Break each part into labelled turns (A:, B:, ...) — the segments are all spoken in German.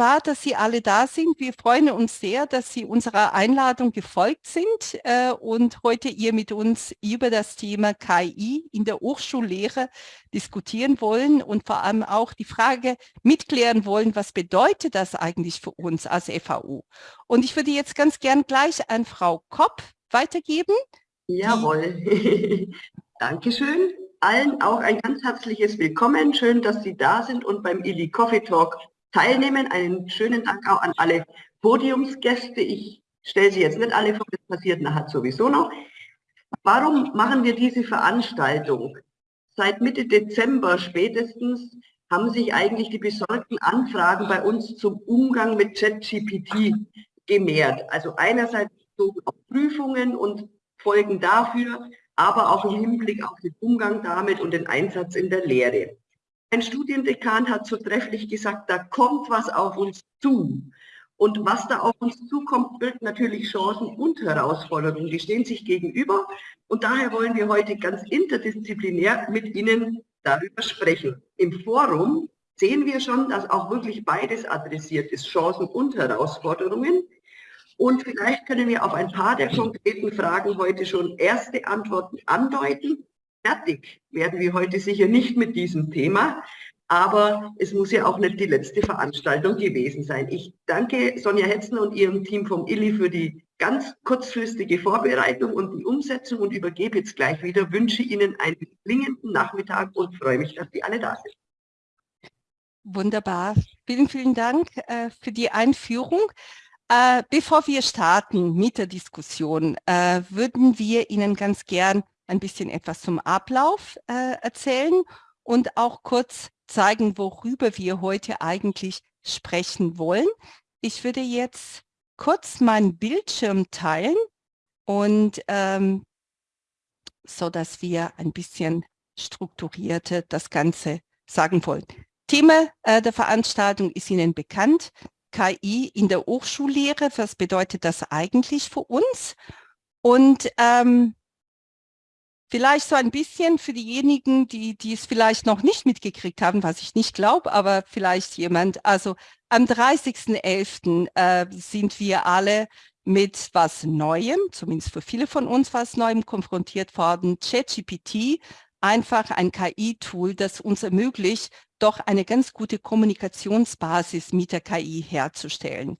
A: wunderbar, dass Sie alle da sind. Wir freuen uns sehr, dass Sie unserer Einladung gefolgt sind äh, und heute ihr mit uns über das Thema KI in der Hochschullehre diskutieren wollen und vor allem auch die Frage mitklären wollen, was bedeutet das eigentlich für uns als FAU? Und ich würde jetzt ganz gern gleich an Frau Kopp weitergeben.
B: Jawohl. Dankeschön. Allen auch ein ganz herzliches Willkommen. Schön, dass Sie da sind und beim Illy Coffee Talk teilnehmen. Einen schönen Dank auch an alle Podiumsgäste. Ich stelle sie jetzt nicht alle vor, das passiert nachher sowieso noch. Warum machen wir diese Veranstaltung? Seit Mitte Dezember spätestens haben sich eigentlich die besorgten Anfragen bei uns zum Umgang mit ChatGPT gemehrt. Also einerseits auf Prüfungen und Folgen dafür, aber auch im Hinblick auf den Umgang damit und den Einsatz in der Lehre. Ein Studiendekan hat so trefflich gesagt, da kommt was auf uns zu. Und was da auf uns zukommt, birgt natürlich Chancen und Herausforderungen. Die stehen sich gegenüber. Und daher wollen wir heute ganz interdisziplinär mit Ihnen darüber sprechen. Im Forum sehen wir schon, dass auch wirklich beides adressiert ist, Chancen und Herausforderungen. Und vielleicht können wir auf ein paar der konkreten Fragen heute schon erste Antworten andeuten. Fertig werden wir heute sicher nicht mit diesem Thema, aber es muss ja auch nicht die letzte Veranstaltung gewesen sein. Ich danke Sonja Hetzen und ihrem Team vom Illi für die ganz kurzfristige Vorbereitung und die Umsetzung und übergebe jetzt gleich wieder, wünsche Ihnen einen klingenden Nachmittag und freue mich, dass Sie alle da sind.
A: Wunderbar. Vielen, vielen Dank äh, für die Einführung. Äh, bevor wir starten mit der Diskussion, äh, würden wir Ihnen ganz gern ein bisschen etwas zum Ablauf äh, erzählen und auch kurz zeigen, worüber wir heute eigentlich sprechen wollen. Ich würde jetzt kurz meinen Bildschirm teilen und ähm, so dass wir ein bisschen strukturierte das Ganze sagen wollen. Thema äh, der Veranstaltung ist Ihnen bekannt. KI in der Hochschullehre. Was bedeutet das eigentlich für uns? Und ähm, Vielleicht so ein bisschen für diejenigen, die, die es vielleicht noch nicht mitgekriegt haben, was ich nicht glaube, aber vielleicht jemand. Also am 30.11. Äh, sind wir alle mit was Neuem, zumindest für viele von uns was Neuem konfrontiert worden. ChatGPT, einfach ein KI-Tool, das uns ermöglicht, doch eine ganz gute Kommunikationsbasis mit der KI herzustellen.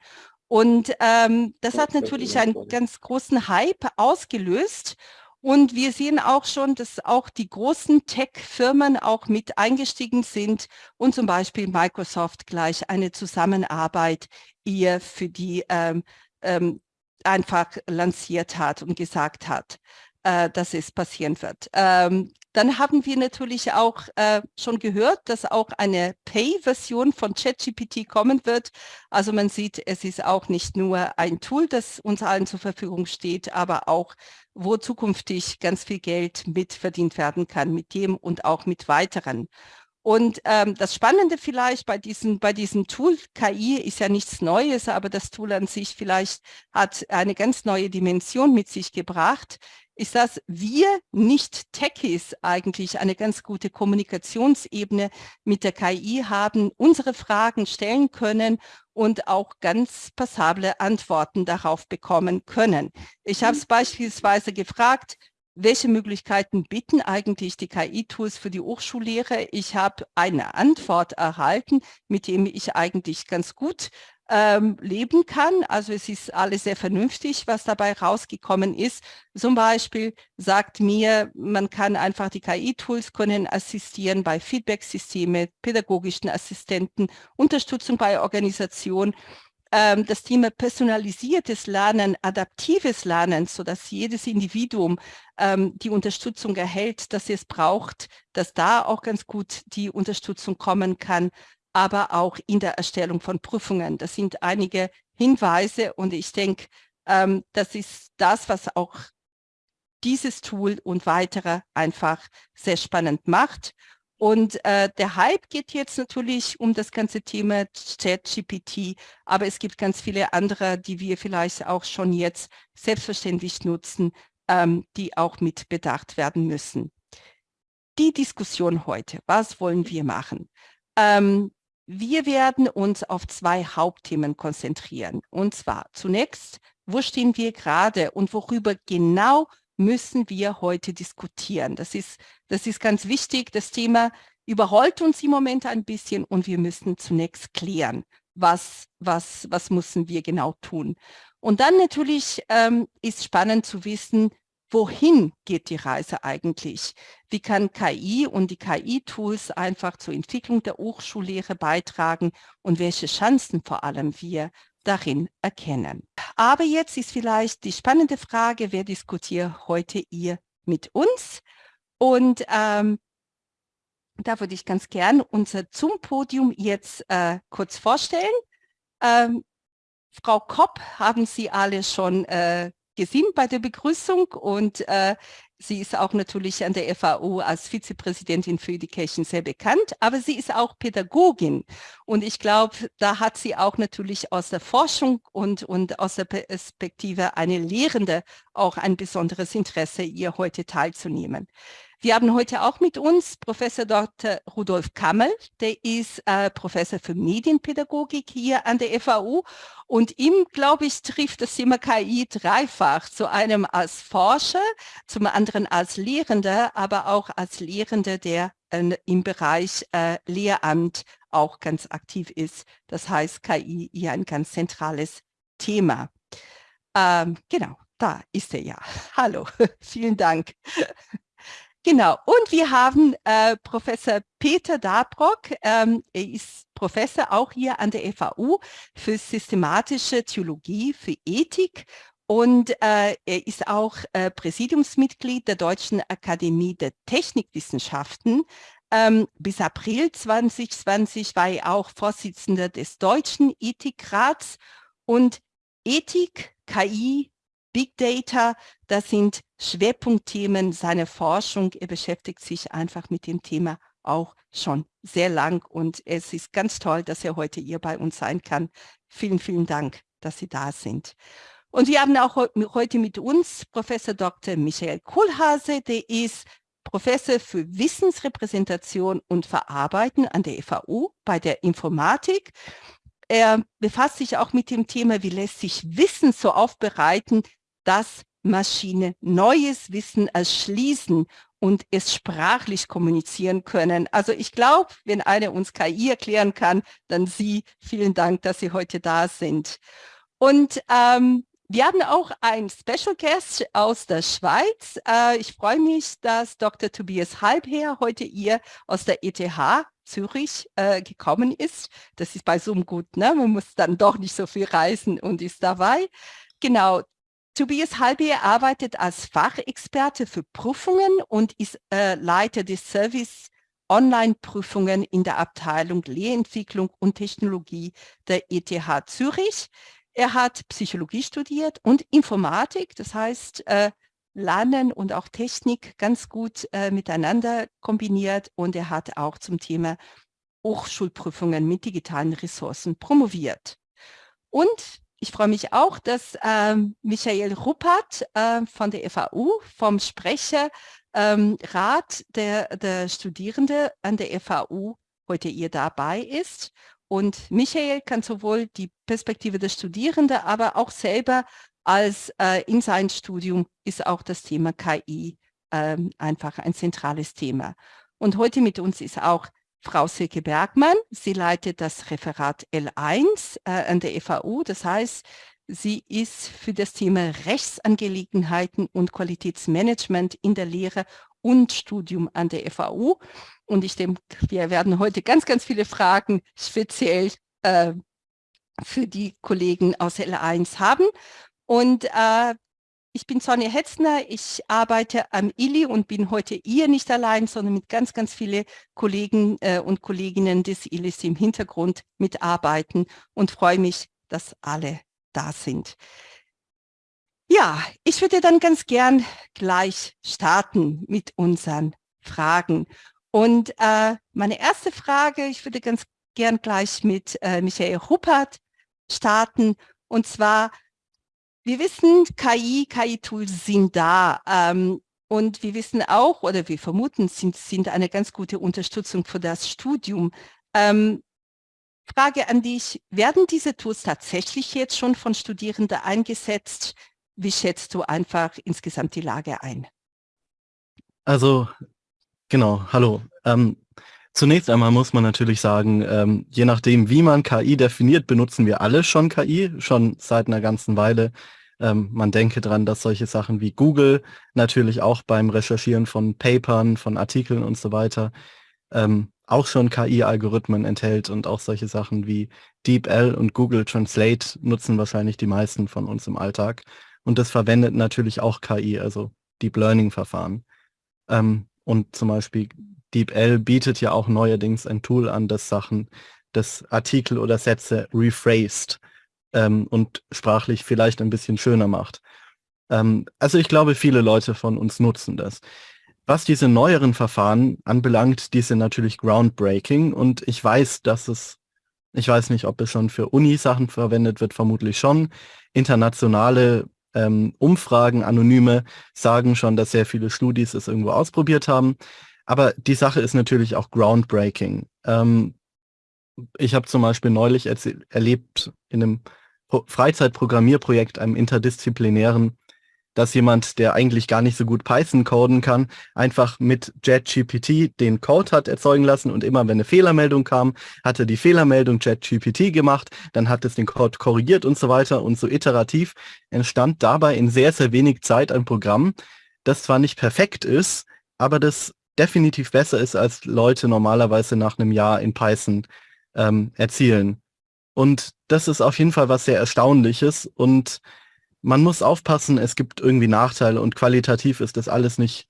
A: Und ähm, das hat natürlich einen ganz großen Hype ausgelöst. Und wir sehen auch schon, dass auch die großen Tech-Firmen auch mit eingestiegen sind und zum Beispiel Microsoft gleich eine Zusammenarbeit ihr für die ähm, ähm, einfach lanciert hat und gesagt hat, äh, dass es passieren wird. Ähm, dann haben wir natürlich auch äh, schon gehört, dass auch eine Pay-Version von ChatGPT kommen wird. Also man sieht, es ist auch nicht nur ein Tool, das uns allen zur Verfügung steht, aber auch, wo zukünftig ganz viel Geld mitverdient werden kann mit dem und auch mit weiteren. Und ähm, das Spannende vielleicht bei diesem, bei diesem Tool, KI ist ja nichts Neues, aber das Tool an sich vielleicht hat eine ganz neue Dimension mit sich gebracht ist, dass wir Nicht-Techies eigentlich eine ganz gute Kommunikationsebene mit der KI haben, unsere Fragen stellen können und auch ganz passable Antworten darauf bekommen können. Ich habe es mhm. beispielsweise gefragt, welche Möglichkeiten bieten eigentlich die KI-Tools für die Hochschullehre? Ich habe eine Antwort erhalten, mit dem ich eigentlich ganz gut ähm, leben kann. Also es ist alles sehr vernünftig, was dabei rausgekommen ist. Zum Beispiel sagt mir, man kann einfach die KI-Tools können assistieren bei Feedback-Systeme, pädagogischen Assistenten, Unterstützung bei Organisation ähm, das Thema personalisiertes Lernen, adaptives Lernen, so dass jedes Individuum ähm, die Unterstützung erhält, dass es braucht, dass da auch ganz gut die Unterstützung kommen kann aber auch in der Erstellung von Prüfungen. Das sind einige Hinweise und ich denke, ähm, das ist das, was auch dieses Tool und weitere einfach sehr spannend macht. Und äh, der Hype geht jetzt natürlich um das ganze Thema ChatGPT, aber es gibt ganz viele andere, die wir vielleicht auch schon jetzt selbstverständlich nutzen, ähm, die auch mit bedacht werden müssen. Die Diskussion heute, was wollen wir machen? Ähm, wir werden uns auf zwei Hauptthemen konzentrieren. Und zwar zunächst, wo stehen wir gerade und worüber genau müssen wir heute diskutieren. Das ist, das ist ganz wichtig. Das Thema überrollt uns im Moment ein bisschen und wir müssen zunächst klären, was, was, was müssen wir genau tun. Und dann natürlich ähm, ist spannend zu wissen, wohin geht die Reise eigentlich? Wie kann KI und die KI-Tools einfach zur Entwicklung der Hochschullehre beitragen und welche Chancen vor allem wir darin erkennen? Aber jetzt ist vielleicht die spannende Frage, wer diskutiert heute ihr mit uns? Und ähm, da würde ich ganz gern unser Zoom-Podium jetzt äh, kurz vorstellen. Ähm, Frau Kopp haben Sie alle schon äh, gesehen bei der Begrüßung und äh, sie ist auch natürlich an der FAO als Vizepräsidentin für Education sehr bekannt, aber sie ist auch Pädagogin und ich glaube, da hat sie auch natürlich aus der Forschung und, und aus der Perspektive eine Lehrende auch ein besonderes Interesse, ihr heute teilzunehmen. Wir haben heute auch mit uns Professor Dr. Rudolf Kammel, der ist äh, Professor für Medienpädagogik hier an der FAU und ihm, glaube ich, trifft das Thema KI dreifach, zu einem als Forscher, zum anderen als Lehrender, aber auch als Lehrender, der äh, im Bereich äh, Lehramt auch ganz aktiv ist. Das heißt, KI hier ein ganz zentrales Thema. Ähm, genau, da ist er ja. Hallo, vielen Dank. Genau, und wir haben äh, Professor Peter Dabrock, ähm, er ist Professor auch hier an der FAU für systematische Theologie, für Ethik und äh, er ist auch äh, Präsidiumsmitglied der Deutschen Akademie der Technikwissenschaften. Ähm, bis April 2020 war er auch Vorsitzender des Deutschen Ethikrats und Ethik, KI, Big Data, das sind Schwerpunktthemen seiner Forschung. Er beschäftigt sich einfach mit dem Thema auch schon sehr lang und es ist ganz toll, dass er heute hier bei uns sein kann. Vielen, vielen Dank, dass Sie da sind. Und wir haben auch heute mit uns Professor Dr. Michael Kohlhase, der ist Professor für Wissensrepräsentation und Verarbeiten an der FAU bei der Informatik. Er befasst sich auch mit dem Thema, wie lässt sich Wissen so aufbereiten, dass Maschine neues Wissen erschließen und es sprachlich kommunizieren können. Also ich glaube, wenn einer uns KI erklären kann, dann Sie. Vielen Dank, dass Sie heute da sind. Und ähm, wir haben auch ein Special Guest aus der Schweiz. Äh, ich freue mich, dass Dr. Tobias Halbherr heute hier aus der ETH Zürich äh, gekommen ist. Das ist bei Zoom gut, ne? man muss dann doch nicht so viel reisen und ist dabei. Genau, Tobias Halbier arbeitet als Fachexperte für Prüfungen und ist äh, Leiter des Service Online-Prüfungen in der Abteilung Lehrentwicklung und Technologie der ETH Zürich. Er hat Psychologie studiert und Informatik, das heißt äh, Lernen und auch Technik ganz gut äh, miteinander kombiniert und er hat auch zum Thema Hochschulprüfungen mit digitalen Ressourcen promoviert. Und ich freue mich auch, dass ähm, Michael Ruppert äh, von der FAU, vom Sprecherrat ähm, der, der Studierende an der FAU heute hier dabei ist. Und Michael kann sowohl die Perspektive der Studierenden, aber auch selber als äh, in sein Studium ist auch das Thema KI ähm, einfach ein zentrales Thema. Und heute mit uns ist auch Frau Silke Bergmann. Sie leitet das Referat L1 äh, an der FAU. Das heißt, sie ist für das Thema Rechtsangelegenheiten und Qualitätsmanagement in der Lehre und Studium an der FAU. Und ich denke, wir werden heute ganz, ganz viele Fragen speziell äh, für die Kollegen aus L1 haben. Und äh, ich bin Sonja Hetzner, ich arbeite am ILI und bin heute hier nicht allein, sondern mit ganz, ganz vielen Kollegen äh, und Kolleginnen des ILIs im Hintergrund mitarbeiten und freue mich, dass alle da sind. Ja, ich würde dann ganz gern gleich starten mit unseren Fragen. Und äh, meine erste Frage, ich würde ganz gern gleich mit äh, Michael Ruppert starten. Und zwar, wir wissen, KI, KI-Tools sind da. Ähm, und wir wissen auch, oder wir vermuten, sind, sind eine ganz gute Unterstützung für das Studium. Ähm, Frage an dich, werden diese Tools tatsächlich jetzt schon von Studierenden eingesetzt? Wie schätzt du einfach insgesamt die Lage ein?
C: Also, genau, hallo. Ähm, zunächst einmal muss man natürlich sagen, ähm, je nachdem, wie man KI definiert, benutzen wir alle schon KI, schon seit einer ganzen Weile. Ähm, man denke dran, dass solche Sachen wie Google natürlich auch beim Recherchieren von Papern, von Artikeln und so weiter ähm, auch schon KI-Algorithmen enthält und auch solche Sachen wie DeepL und Google Translate nutzen wahrscheinlich die meisten von uns im Alltag. Und das verwendet natürlich auch KI, also Deep Learning-Verfahren. Ähm, und zum Beispiel DeepL bietet ja auch neuerdings ein Tool an, das Sachen, das Artikel oder Sätze rephrased ähm, und sprachlich vielleicht ein bisschen schöner macht. Ähm, also ich glaube, viele Leute von uns nutzen das. Was diese neueren Verfahren anbelangt, die sind natürlich groundbreaking und ich weiß, dass es, ich weiß nicht, ob es schon für Uni-Sachen verwendet wird, vermutlich schon. Internationale ähm, Umfragen, anonyme, sagen schon, dass sehr viele Studis es irgendwo ausprobiert haben. Aber die Sache ist natürlich auch groundbreaking. Ähm, ich habe zum Beispiel neulich erlebt in einem Freizeitprogrammierprojekt, einem interdisziplinären, dass jemand, der eigentlich gar nicht so gut Python coden kann, einfach mit JetGPT den Code hat erzeugen lassen und immer wenn eine Fehlermeldung kam, hat er die Fehlermeldung JetGPT gemacht, dann hat es den Code korrigiert und so weiter und so iterativ entstand dabei in sehr, sehr wenig Zeit ein Programm, das zwar nicht perfekt ist, aber das definitiv besser ist, als Leute normalerweise nach einem Jahr in Python ähm, erzielen. Und das ist auf jeden Fall was sehr Erstaunliches und man muss aufpassen, es gibt irgendwie Nachteile und qualitativ ist das alles nicht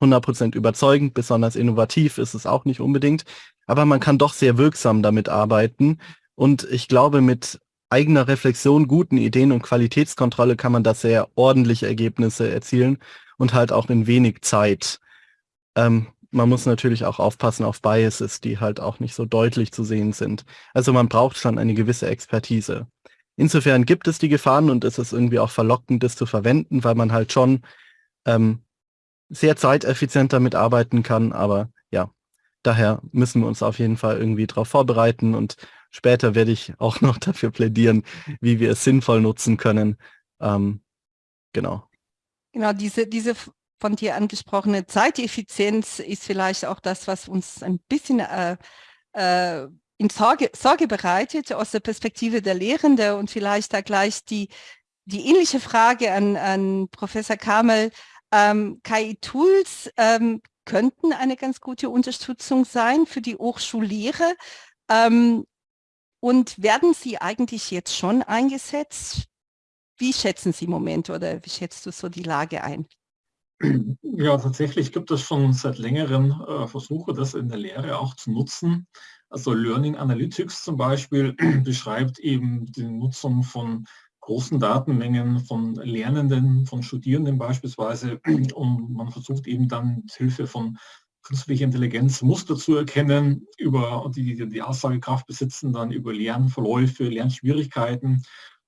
C: 100% überzeugend, besonders innovativ ist es auch nicht unbedingt, aber man kann doch sehr wirksam damit arbeiten und ich glaube, mit eigener Reflexion, guten Ideen und Qualitätskontrolle kann man da sehr ordentliche Ergebnisse erzielen und halt auch in wenig Zeit. Ähm, man muss natürlich auch aufpassen auf Biases, die halt auch nicht so deutlich zu sehen sind. Also man braucht schon eine gewisse Expertise. Insofern gibt es die Gefahren und es ist irgendwie auch verlockend, das zu verwenden, weil man halt schon ähm, sehr zeiteffizient damit arbeiten kann. Aber ja, daher müssen wir uns auf jeden Fall irgendwie darauf vorbereiten und später werde ich auch noch dafür plädieren, wie wir es sinnvoll nutzen können. Ähm, genau.
A: Genau, diese, diese von dir angesprochene Zeiteffizienz ist vielleicht auch das, was uns ein bisschen äh, äh, in Sorge, Sorge bereitet aus der Perspektive der Lehrende und vielleicht da gleich die, die ähnliche Frage an, an Professor Kamel. Ähm, KI-Tools ähm, könnten eine ganz gute Unterstützung sein für die Hochschullehre. Ähm, und werden sie eigentlich jetzt schon eingesetzt? Wie schätzen Sie im Moment oder wie schätzt du so die Lage ein?
D: Ja, tatsächlich gibt es schon seit längerem äh, Versuche, das in der Lehre auch zu nutzen. Also Learning Analytics zum Beispiel beschreibt eben die Nutzung von großen Datenmengen von Lernenden, von Studierenden beispielsweise und man versucht eben dann mit Hilfe von künstlicher Intelligenz Muster zu erkennen, über die die Aussagekraft besitzen, dann über Lernverläufe, Lernschwierigkeiten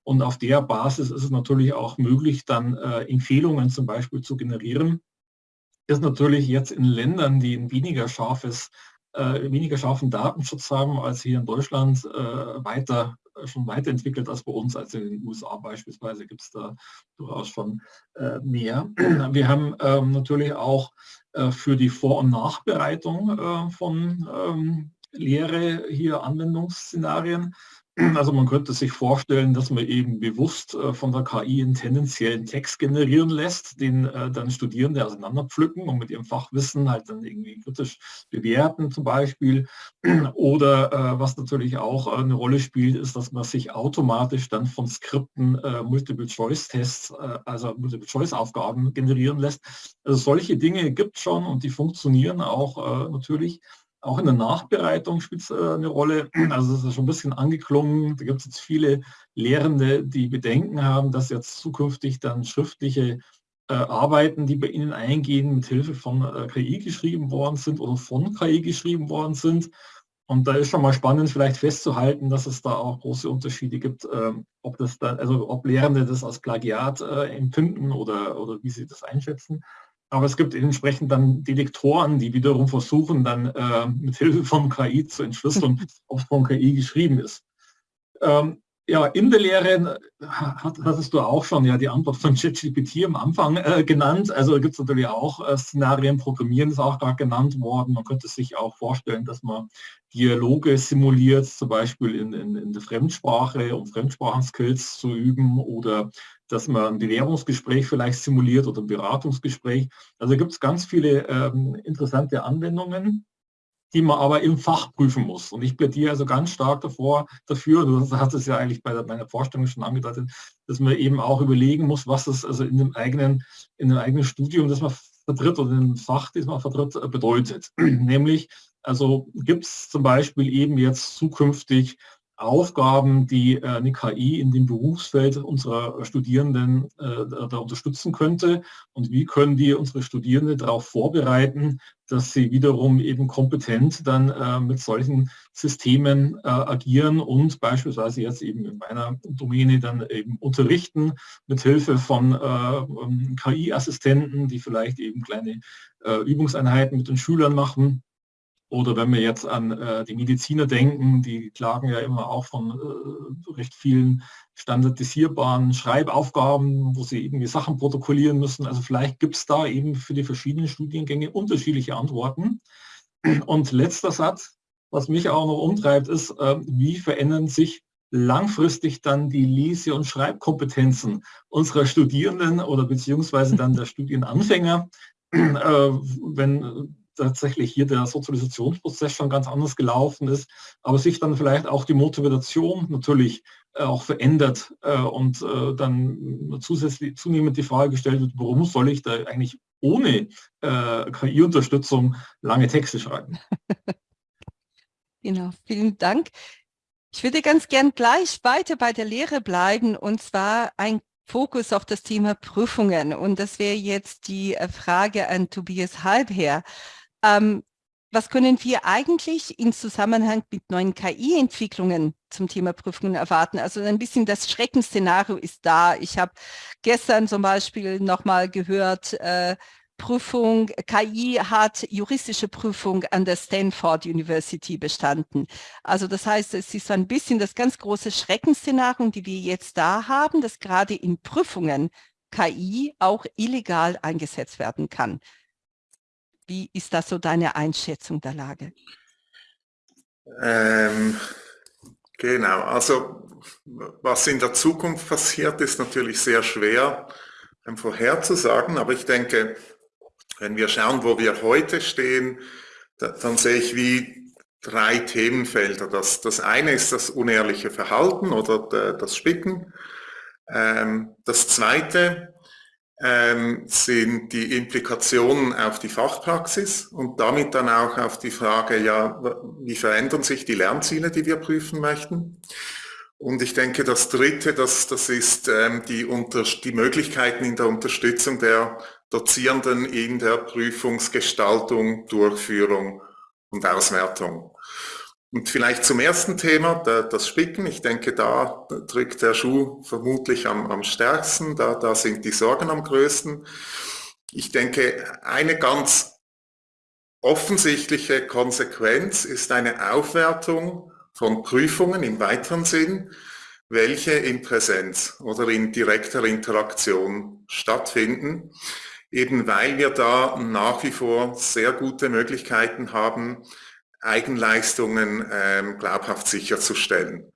D: und auf der Basis ist es natürlich auch möglich, dann äh, Empfehlungen zum Beispiel zu generieren. Ist natürlich jetzt in Ländern, die ein weniger scharfes äh, weniger scharfen Datenschutz haben als hier in Deutschland, äh, weiter äh, schon weiterentwickelt als bei uns. Also in den USA beispielsweise gibt es da durchaus schon äh, mehr. Wir haben ähm, natürlich auch äh, für die Vor- und Nachbereitung äh, von ähm, Lehre hier Anwendungsszenarien also man könnte sich vorstellen, dass man eben bewusst äh, von der KI einen tendenziellen Text generieren lässt, den äh, dann Studierende auseinanderpflücken und mit ihrem Fachwissen halt dann irgendwie kritisch bewerten zum Beispiel. Oder äh, was natürlich auch eine Rolle spielt, ist, dass man sich automatisch dann von Skripten Multiple-Choice-Tests, also Multiple-Choice-Aufgaben generieren lässt. Also solche Dinge gibt es schon und die funktionieren auch natürlich. Auch in der Nachbereitung spielt es äh, eine Rolle. Also es ist schon ein bisschen angeklungen. Da gibt es jetzt viele Lehrende, die Bedenken haben, dass jetzt zukünftig dann schriftliche äh, Arbeiten, die bei ihnen eingehen, mit Hilfe von äh, KI geschrieben worden sind oder von KI geschrieben worden sind. Und da ist schon mal spannend, vielleicht festzuhalten, dass es da auch große Unterschiede gibt, ähm, ob das dann, also ob Lehrende das als Plagiat äh, empfinden oder, oder wie sie das einschätzen. Aber es gibt entsprechend dann Detektoren, die wiederum versuchen, dann äh, mit Hilfe von KI zu entschlüsseln, ob es von KI geschrieben ist. Ähm, ja, in der Lehre hat, hattest du auch schon ja die Antwort von ChatGPT am Anfang äh, genannt. Also gibt es natürlich auch äh, Szenarien, Programmieren ist auch gerade genannt worden. Man könnte sich auch vorstellen, dass man Dialoge simuliert, zum Beispiel in, in, in der Fremdsprache, um Fremdsprachenskills zu üben oder dass man ein Bewerbungsgespräch vielleicht simuliert oder ein Beratungsgespräch. Also gibt es ganz viele ähm, interessante Anwendungen die man aber im Fach prüfen muss. Und ich plädiere also ganz stark davor, dafür, du hast es ja eigentlich bei meiner Vorstellung schon angedeutet, dass man eben auch überlegen muss, was das also in dem eigenen, in dem eigenen Studium, das man vertritt oder dem Fach, das man vertritt, bedeutet. Nämlich, also gibt es zum Beispiel eben jetzt zukünftig Aufgaben, die äh, eine KI in dem Berufsfeld unserer Studierenden äh, da unterstützen könnte? Und wie können die unsere Studierenden darauf vorbereiten, dass sie wiederum eben kompetent dann äh, mit solchen Systemen äh, agieren und beispielsweise jetzt eben in meiner Domäne dann eben unterrichten mit Hilfe von äh, ähm, KI-Assistenten, die vielleicht eben kleine äh, Übungseinheiten mit den Schülern machen oder wenn wir jetzt an äh, die Mediziner denken, die klagen ja immer auch von äh, recht vielen standardisierbaren Schreibaufgaben, wo sie irgendwie Sachen protokollieren müssen. Also vielleicht gibt es da eben für die verschiedenen Studiengänge unterschiedliche Antworten. Und letzter Satz, was mich auch noch umtreibt, ist, äh, wie verändern sich langfristig dann die Lese- und Schreibkompetenzen unserer Studierenden oder beziehungsweise dann der Studienanfänger, äh, wenn tatsächlich hier der Sozialisationsprozess schon ganz anders gelaufen ist, aber sich dann vielleicht auch die Motivation natürlich äh, auch verändert äh, und äh, dann zusätzlich zunehmend die Frage gestellt wird, warum soll ich da eigentlich ohne KI-Unterstützung lange Texte schreiben?
A: Genau, vielen Dank. Ich würde ganz gern gleich weiter bei der Lehre bleiben und zwar ein Fokus auf das Thema Prüfungen. Und das wäre jetzt die Frage an Tobias Halbherr. Ähm, was können wir eigentlich in Zusammenhang mit neuen KI-Entwicklungen zum Thema Prüfungen erwarten? Also ein bisschen das Schreckensszenario ist da. Ich habe gestern zum Beispiel nochmal gehört, äh, Prüfung, KI hat juristische Prüfung an der Stanford University bestanden. Also das heißt, es ist so ein bisschen das ganz große Schreckensszenario, die wir jetzt da haben, dass gerade in Prüfungen KI auch illegal eingesetzt werden kann. Wie ist das so deine Einschätzung der Lage?
E: Ähm, genau, also was in der Zukunft passiert, ist natürlich sehr schwer ähm, vorherzusagen, aber ich denke, wenn wir schauen, wo wir heute stehen, da, dann sehe ich wie drei Themenfelder. Das, das eine ist das unehrliche Verhalten oder das Spicken. Ähm, das zweite sind die Implikationen auf die Fachpraxis und damit dann auch auf die Frage, ja, wie verändern sich die Lernziele, die wir prüfen möchten. Und ich denke, das Dritte, das, das ist ähm, die, unter, die Möglichkeiten in der Unterstützung der Dozierenden in der Prüfungsgestaltung, Durchführung und Auswertung. Und vielleicht zum ersten Thema, das Spicken. Ich denke, da drückt der Schuh vermutlich am, am stärksten, da, da sind die Sorgen am größten. Ich denke, eine ganz offensichtliche Konsequenz ist eine Aufwertung von Prüfungen im weiteren Sinn, welche in Präsenz oder in direkter Interaktion stattfinden, eben weil wir da nach wie vor sehr gute Möglichkeiten haben, Eigenleistungen ähm, glaubhaft sicherzustellen.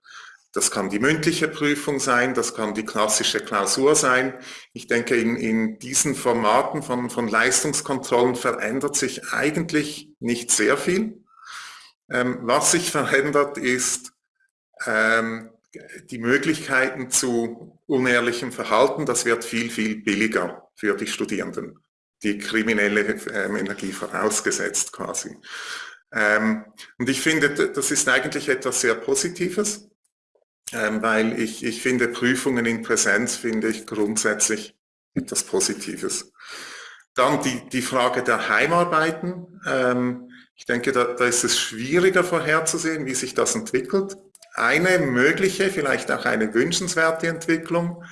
E: Das kann die mündliche Prüfung sein, das kann die klassische Klausur sein. Ich denke, in, in diesen Formaten von, von Leistungskontrollen verändert sich eigentlich nicht sehr viel. Ähm, was sich verändert, ist ähm, die Möglichkeiten zu unehrlichem Verhalten. Das wird viel, viel billiger für die Studierenden. Die kriminelle ähm, Energie vorausgesetzt quasi. Ähm, und ich finde, das ist eigentlich etwas sehr Positives, ähm, weil ich, ich finde Prüfungen in Präsenz finde ich grundsätzlich etwas Positives. Dann die, die Frage der Heimarbeiten. Ähm, ich denke, da, da ist es schwieriger vorherzusehen, wie sich das entwickelt. Eine mögliche, vielleicht auch eine wünschenswerte Entwicklung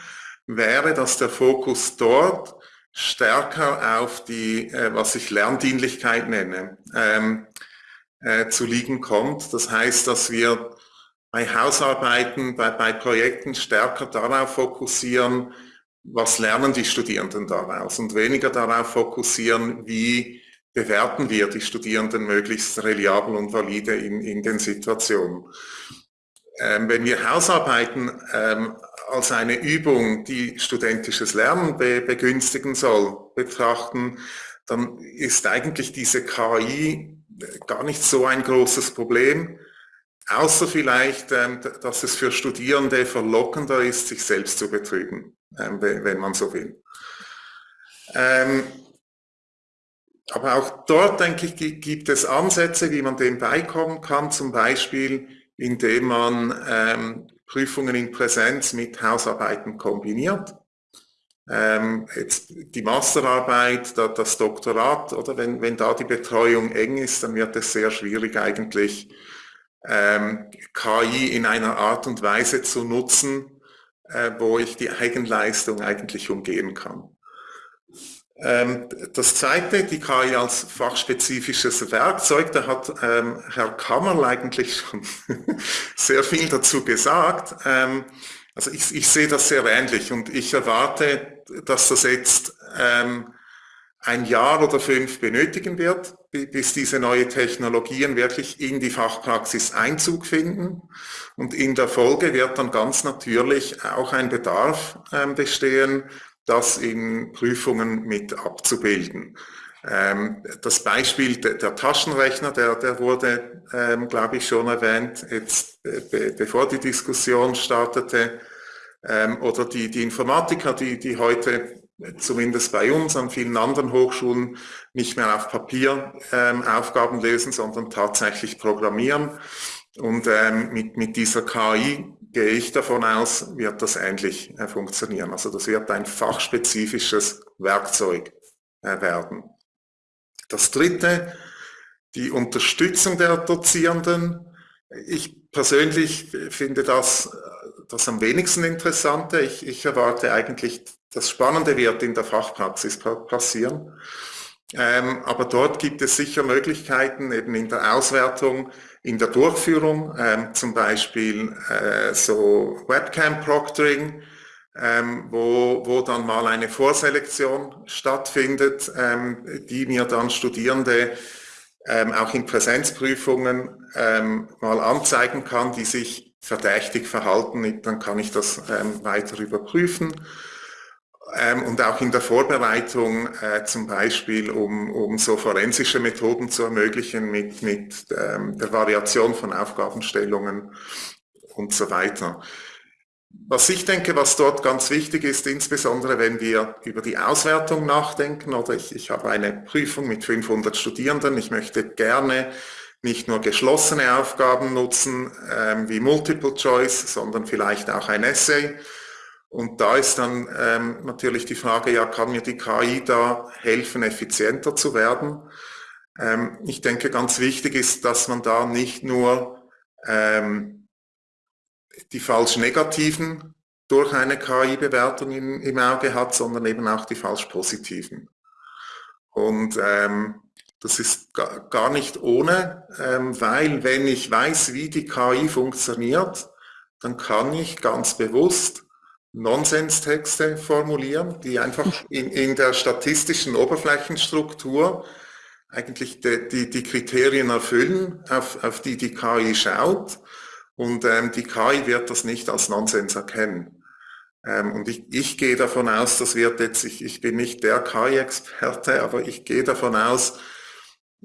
E: wäre, dass der Fokus dort stärker auf die, äh, was ich Lerndienlichkeit nenne, äh, zu liegen kommt. Das heißt, dass wir bei Hausarbeiten, bei, bei Projekten stärker darauf fokussieren, was lernen die Studierenden daraus und weniger darauf fokussieren, wie bewerten wir die Studierenden möglichst reliabel und valide in, in den Situationen. Ähm, wenn wir Hausarbeiten ähm, als eine Übung, die studentisches Lernen be begünstigen soll, betrachten, dann ist eigentlich diese KI gar nicht so ein großes Problem, außer vielleicht, ähm, dass es für Studierende verlockender ist, sich selbst zu betrügen, ähm, wenn man so will. Ähm, aber auch dort, denke ich, gibt es Ansätze, wie man dem beikommen kann, zum Beispiel indem man Prüfungen in Präsenz mit Hausarbeiten kombiniert. Ähm, jetzt die Masterarbeit, da, das Doktorat, oder wenn, wenn da die Betreuung eng ist, dann wird es sehr schwierig eigentlich ähm, KI in einer Art und Weise zu nutzen, äh, wo ich die Eigenleistung eigentlich umgehen kann. Ähm, das zweite, die KI als fachspezifisches Werkzeug, da hat ähm, Herr Kammerl eigentlich schon sehr viel dazu gesagt. Ähm, also ich, ich, sehe das sehr ähnlich und ich erwarte, dass das jetzt ähm, ein Jahr oder fünf benötigen wird, bis diese neue Technologien wirklich in die Fachpraxis Einzug finden. Und in der Folge wird dann ganz natürlich auch ein Bedarf ähm, bestehen, das in Prüfungen mit abzubilden. Ähm, das Beispiel der, der, Taschenrechner, der, der wurde, ähm, glaube ich, schon erwähnt, jetzt, be, bevor die Diskussion startete, ähm, oder die, die Informatiker, die, die heute zumindest bei uns an vielen anderen Hochschulen nicht mehr auf Papier ähm, Aufgaben lösen, sondern tatsächlich programmieren. Und ähm, mit, mit dieser KI gehe ich davon aus, wird das ähnlich äh, funktionieren. Also das wird ein fachspezifisches Werkzeug äh, werden. Das dritte, die Unterstützung der Dozierenden. Ich persönlich finde das das am wenigsten Interessante. Ich, ich erwarte eigentlich, das Spannende wird in der Fachpraxis passieren. Ähm, aber dort gibt es sicher Möglichkeiten, eben in der Auswertung in der Durchführung, ähm, zum Beispiel äh, so Webcam-Proctoring, ähm, wo, wo dann mal eine Vorselektion stattfindet, ähm, die mir dann Studierende ähm, auch in Präsenzprüfungen ähm, mal anzeigen kann, die sich verdächtig verhalten, dann kann ich das ähm, weiter überprüfen. Ähm, und auch in der Vorbereitung äh, zum Beispiel, um, um so forensische Methoden zu ermöglichen mit, mit ähm, der Variation von Aufgabenstellungen und so weiter. Was ich denke, was dort ganz wichtig ist, insbesondere wenn wir über die Auswertung nachdenken, oder ich, ich habe eine Prüfung mit 500 Studierenden, ich möchte gerne nicht nur geschlossene Aufgaben nutzen, ähm, wie Multiple Choice, sondern vielleicht auch ein Essay, und da ist dann ähm, natürlich die Frage, ja, kann mir die KI da helfen, effizienter zu werden? Ähm, ich denke, ganz wichtig ist, dass man da nicht nur ähm, die falsch negativen durch eine KI-Bewertung im, Auge hat, sondern eben auch die falsch positiven. Und ähm, das ist gar nicht ohne, ähm, weil wenn ich weiß, wie die KI funktioniert, dann kann ich ganz bewusst Nonsenstexte formulieren, die einfach in, in der statistischen Oberflächenstruktur eigentlich die, die, die Kriterien erfüllen, auf, auf die die KI schaut. Und ähm, die KI wird das nicht als Nonsens erkennen. Ähm, und ich, ich gehe davon aus, das wird jetzt, ich, ich bin nicht der KI-Experte, aber ich gehe davon aus,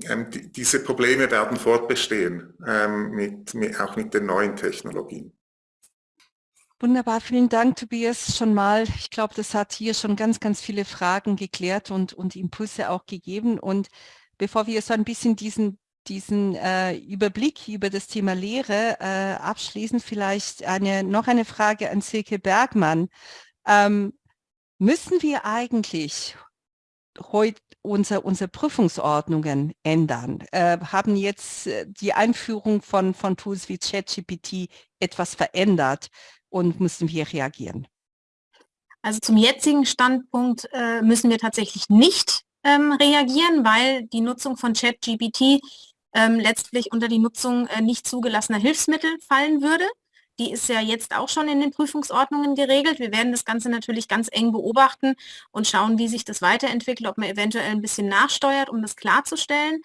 E: ähm, die, diese Probleme werden fortbestehen, ähm, mit, mit, auch mit den neuen Technologien.
A: Wunderbar, vielen Dank, Tobias, schon mal. Ich glaube, das hat hier schon ganz, ganz viele Fragen geklärt und, und Impulse auch gegeben. Und bevor wir so ein bisschen diesen, diesen äh, Überblick über das Thema Lehre äh, abschließen, vielleicht eine, noch eine Frage an Silke Bergmann. Ähm, müssen wir eigentlich heute unsere, unsere Prüfungsordnungen ändern? Äh, haben jetzt äh, die Einführung von, von Tools wie ChatGPT etwas verändert? und müssen wir reagieren.
F: Also zum jetzigen Standpunkt äh, müssen wir tatsächlich nicht ähm, reagieren, weil die Nutzung von ChatGPT ähm, letztlich unter die Nutzung äh, nicht zugelassener Hilfsmittel fallen würde. Die ist ja jetzt auch schon in den Prüfungsordnungen geregelt. Wir werden das Ganze natürlich ganz eng beobachten und schauen, wie sich das weiterentwickelt, ob man eventuell ein bisschen nachsteuert, um das klarzustellen.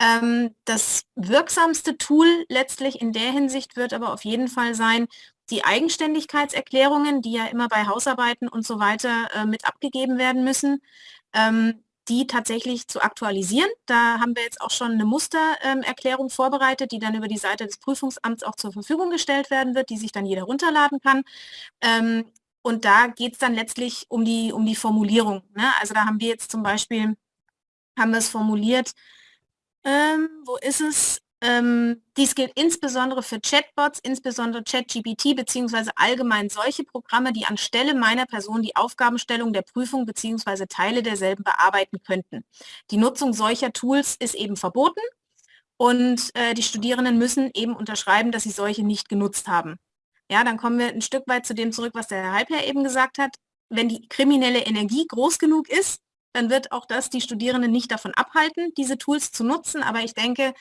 F: Ähm, das wirksamste Tool letztlich in der Hinsicht wird aber auf jeden Fall sein, die Eigenständigkeitserklärungen, die ja immer bei Hausarbeiten und so weiter äh, mit abgegeben werden müssen, ähm, die tatsächlich zu aktualisieren. Da haben wir jetzt auch schon eine Mustererklärung vorbereitet, die dann über die Seite des Prüfungsamts auch zur Verfügung gestellt werden wird, die sich dann jeder runterladen kann. Ähm, und da geht es dann letztlich um die, um die Formulierung. Ne? Also da haben wir jetzt zum Beispiel, haben wir es formuliert, ähm, wo ist es? Ähm, dies gilt insbesondere für Chatbots, insbesondere ChatGPT beziehungsweise allgemein solche Programme, die anstelle meiner Person die Aufgabenstellung der Prüfung beziehungsweise Teile derselben bearbeiten könnten. Die Nutzung solcher Tools ist eben verboten und äh, die Studierenden müssen eben unterschreiben, dass sie solche nicht genutzt haben. Ja, dann kommen wir ein Stück weit zu dem zurück, was der Herr Halbherr eben gesagt hat. Wenn die kriminelle Energie groß genug ist, dann wird auch das die Studierenden nicht davon abhalten, diese Tools zu nutzen. Aber ich denke,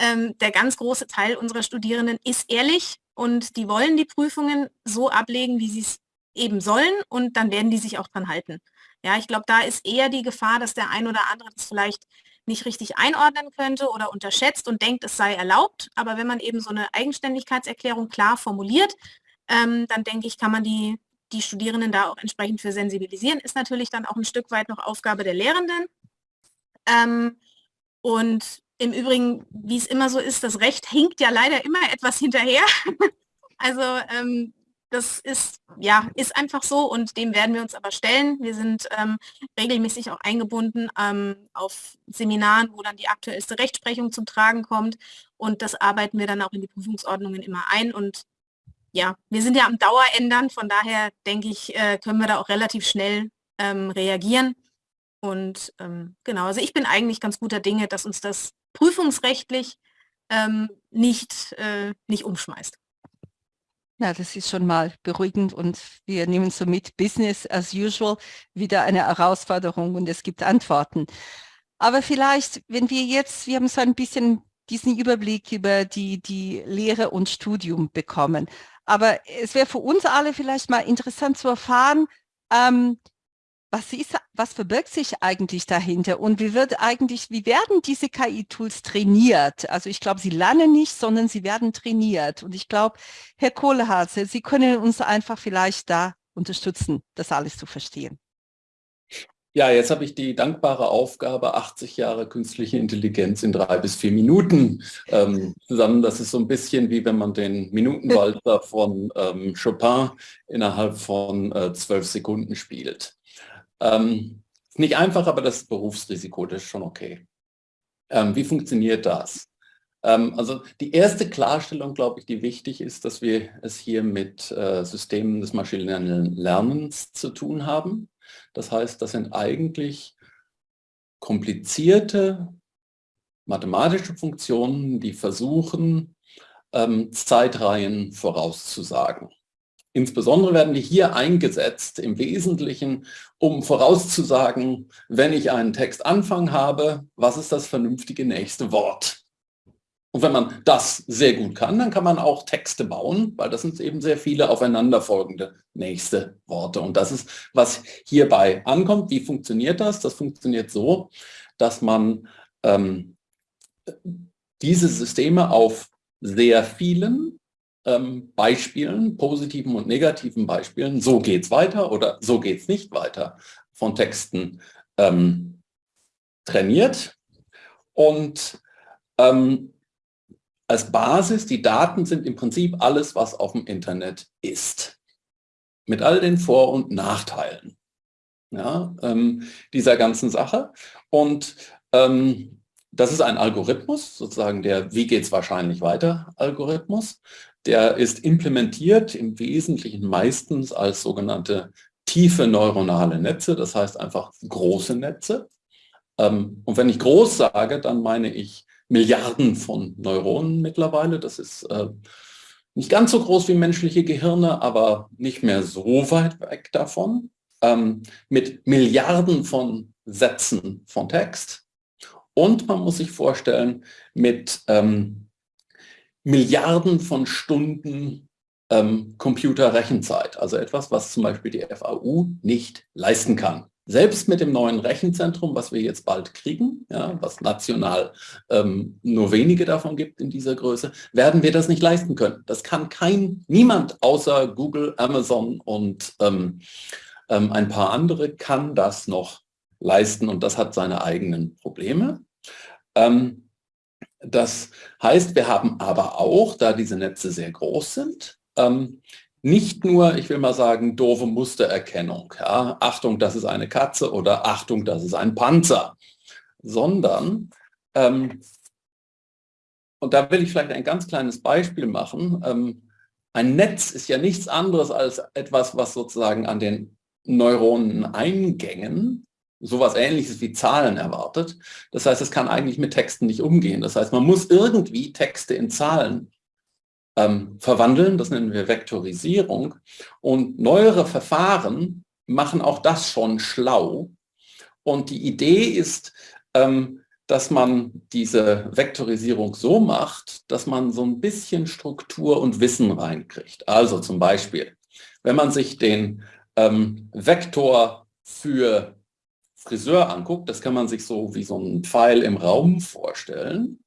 F: ähm, der ganz große Teil unserer Studierenden ist ehrlich und die wollen die Prüfungen so ablegen, wie sie es eben sollen und dann werden die sich auch dran halten. Ja, ich glaube, da ist eher die Gefahr, dass der ein oder andere das vielleicht nicht richtig einordnen könnte oder unterschätzt und denkt, es sei erlaubt. Aber wenn man eben so eine Eigenständigkeitserklärung klar formuliert, ähm, dann denke ich, kann man die, die Studierenden da auch entsprechend für sensibilisieren. Ist natürlich dann auch ein Stück weit noch Aufgabe der Lehrenden. Ähm, und im Übrigen, wie es immer so ist, das Recht hinkt ja leider immer etwas hinterher. also ähm, das ist, ja, ist einfach so und dem werden wir uns aber stellen. Wir sind ähm, regelmäßig auch eingebunden ähm, auf Seminaren, wo dann die aktuellste Rechtsprechung zum Tragen kommt und das arbeiten wir dann auch in die Prüfungsordnungen immer ein und ja, wir sind ja am Dauerändern, von daher denke ich, äh, können wir da auch relativ schnell ähm, reagieren. Und ähm, genau, also ich bin eigentlich ganz guter Dinge, dass uns das prüfungsrechtlich ähm, nicht, äh, nicht umschmeißt.
A: Ja, das ist schon mal beruhigend und wir nehmen so mit Business as usual wieder eine Herausforderung und es gibt Antworten. Aber vielleicht, wenn wir jetzt, wir haben so ein bisschen diesen Überblick über die, die Lehre und Studium bekommen. Aber es wäre für uns alle vielleicht mal interessant zu erfahren, ähm, was, ist, was verbirgt sich eigentlich dahinter und wie wird eigentlich, wie werden diese KI-Tools trainiert? Also ich glaube, sie lernen nicht, sondern sie werden trainiert. Und ich glaube, Herr Kohlehase, Sie können uns einfach vielleicht da unterstützen, das alles zu verstehen.
G: Ja, jetzt habe ich die dankbare Aufgabe, 80 Jahre künstliche Intelligenz in drei bis vier Minuten ähm, zusammen. Das ist so ein bisschen wie wenn man den Minutenwalzer von ähm, Chopin innerhalb von äh, zwölf Sekunden spielt. Ähm, nicht einfach, aber das Berufsrisiko, das ist schon okay. Ähm, wie funktioniert das? Ähm, also die erste Klarstellung, glaube ich, die wichtig ist, dass wir es hier mit äh, Systemen des maschinellen Lernens zu tun haben. Das heißt, das sind eigentlich komplizierte mathematische Funktionen, die versuchen, ähm, Zeitreihen vorauszusagen. Insbesondere werden die hier eingesetzt im Wesentlichen, um vorauszusagen, wenn ich einen Textanfang habe, was ist das vernünftige nächste Wort? Und wenn man das sehr gut kann, dann kann man auch Texte bauen, weil das sind eben sehr viele aufeinanderfolgende nächste Worte. Und das ist, was hierbei ankommt. Wie funktioniert das? Das funktioniert so, dass man ähm, diese Systeme auf sehr vielen ähm, Beispielen, positiven und negativen Beispielen, so geht es weiter oder so geht es nicht weiter, von Texten ähm, trainiert. Und ähm, als Basis, die Daten sind im Prinzip alles, was auf dem Internet ist. Mit all den Vor- und Nachteilen ja, ähm, dieser ganzen Sache. Und ähm, das ist ein Algorithmus, sozusagen der Wie geht es wahrscheinlich weiter Algorithmus. Der ist implementiert im Wesentlichen meistens als sogenannte tiefe neuronale Netze, das heißt einfach große Netze. Ähm, und wenn ich groß sage, dann meine ich Milliarden von Neuronen mittlerweile. Das ist äh, nicht ganz so groß wie menschliche Gehirne, aber nicht mehr so weit weg davon. ähm, mit Milliarden von Sätzen von Text und man muss sich vorstellen mit ähm, Milliarden von Stunden ähm, Computerrechenzeit, also etwas, was zum Beispiel die FAU nicht leisten kann. Selbst mit dem neuen Rechenzentrum, was wir jetzt bald kriegen, ja, was national ähm, nur wenige davon gibt in dieser Größe, werden wir das nicht leisten können. Das kann kein, niemand außer Google, Amazon und ähm, ähm, ein paar andere kann das noch leisten und das hat seine eigenen Probleme. Ähm, das heißt, wir haben aber auch, da diese Netze sehr groß sind, ähm, nicht nur, ich will mal sagen, doofe Mustererkennung. Ja? Achtung, das ist eine Katze oder Achtung, das ist ein Panzer. Sondern, ähm, und da will ich vielleicht ein ganz kleines Beispiel machen. Ähm, ein Netz ist ja nichts anderes als etwas, was sozusagen an den Neuroneneingängen sowas ähnliches wie Zahlen erwartet. Das heißt, es kann eigentlich mit Texten nicht umgehen. Das heißt, man muss irgendwie Texte in Zahlen ähm, verwandeln, das nennen wir Vektorisierung. Und neuere Verfahren machen auch das schon schlau. Und die Idee ist, ähm, dass man diese Vektorisierung so macht, dass man so ein bisschen Struktur und Wissen reinkriegt. Also zum Beispiel, wenn man sich den ähm, Vektor für Friseur anguckt, das kann man sich so wie so ein Pfeil im Raum vorstellen.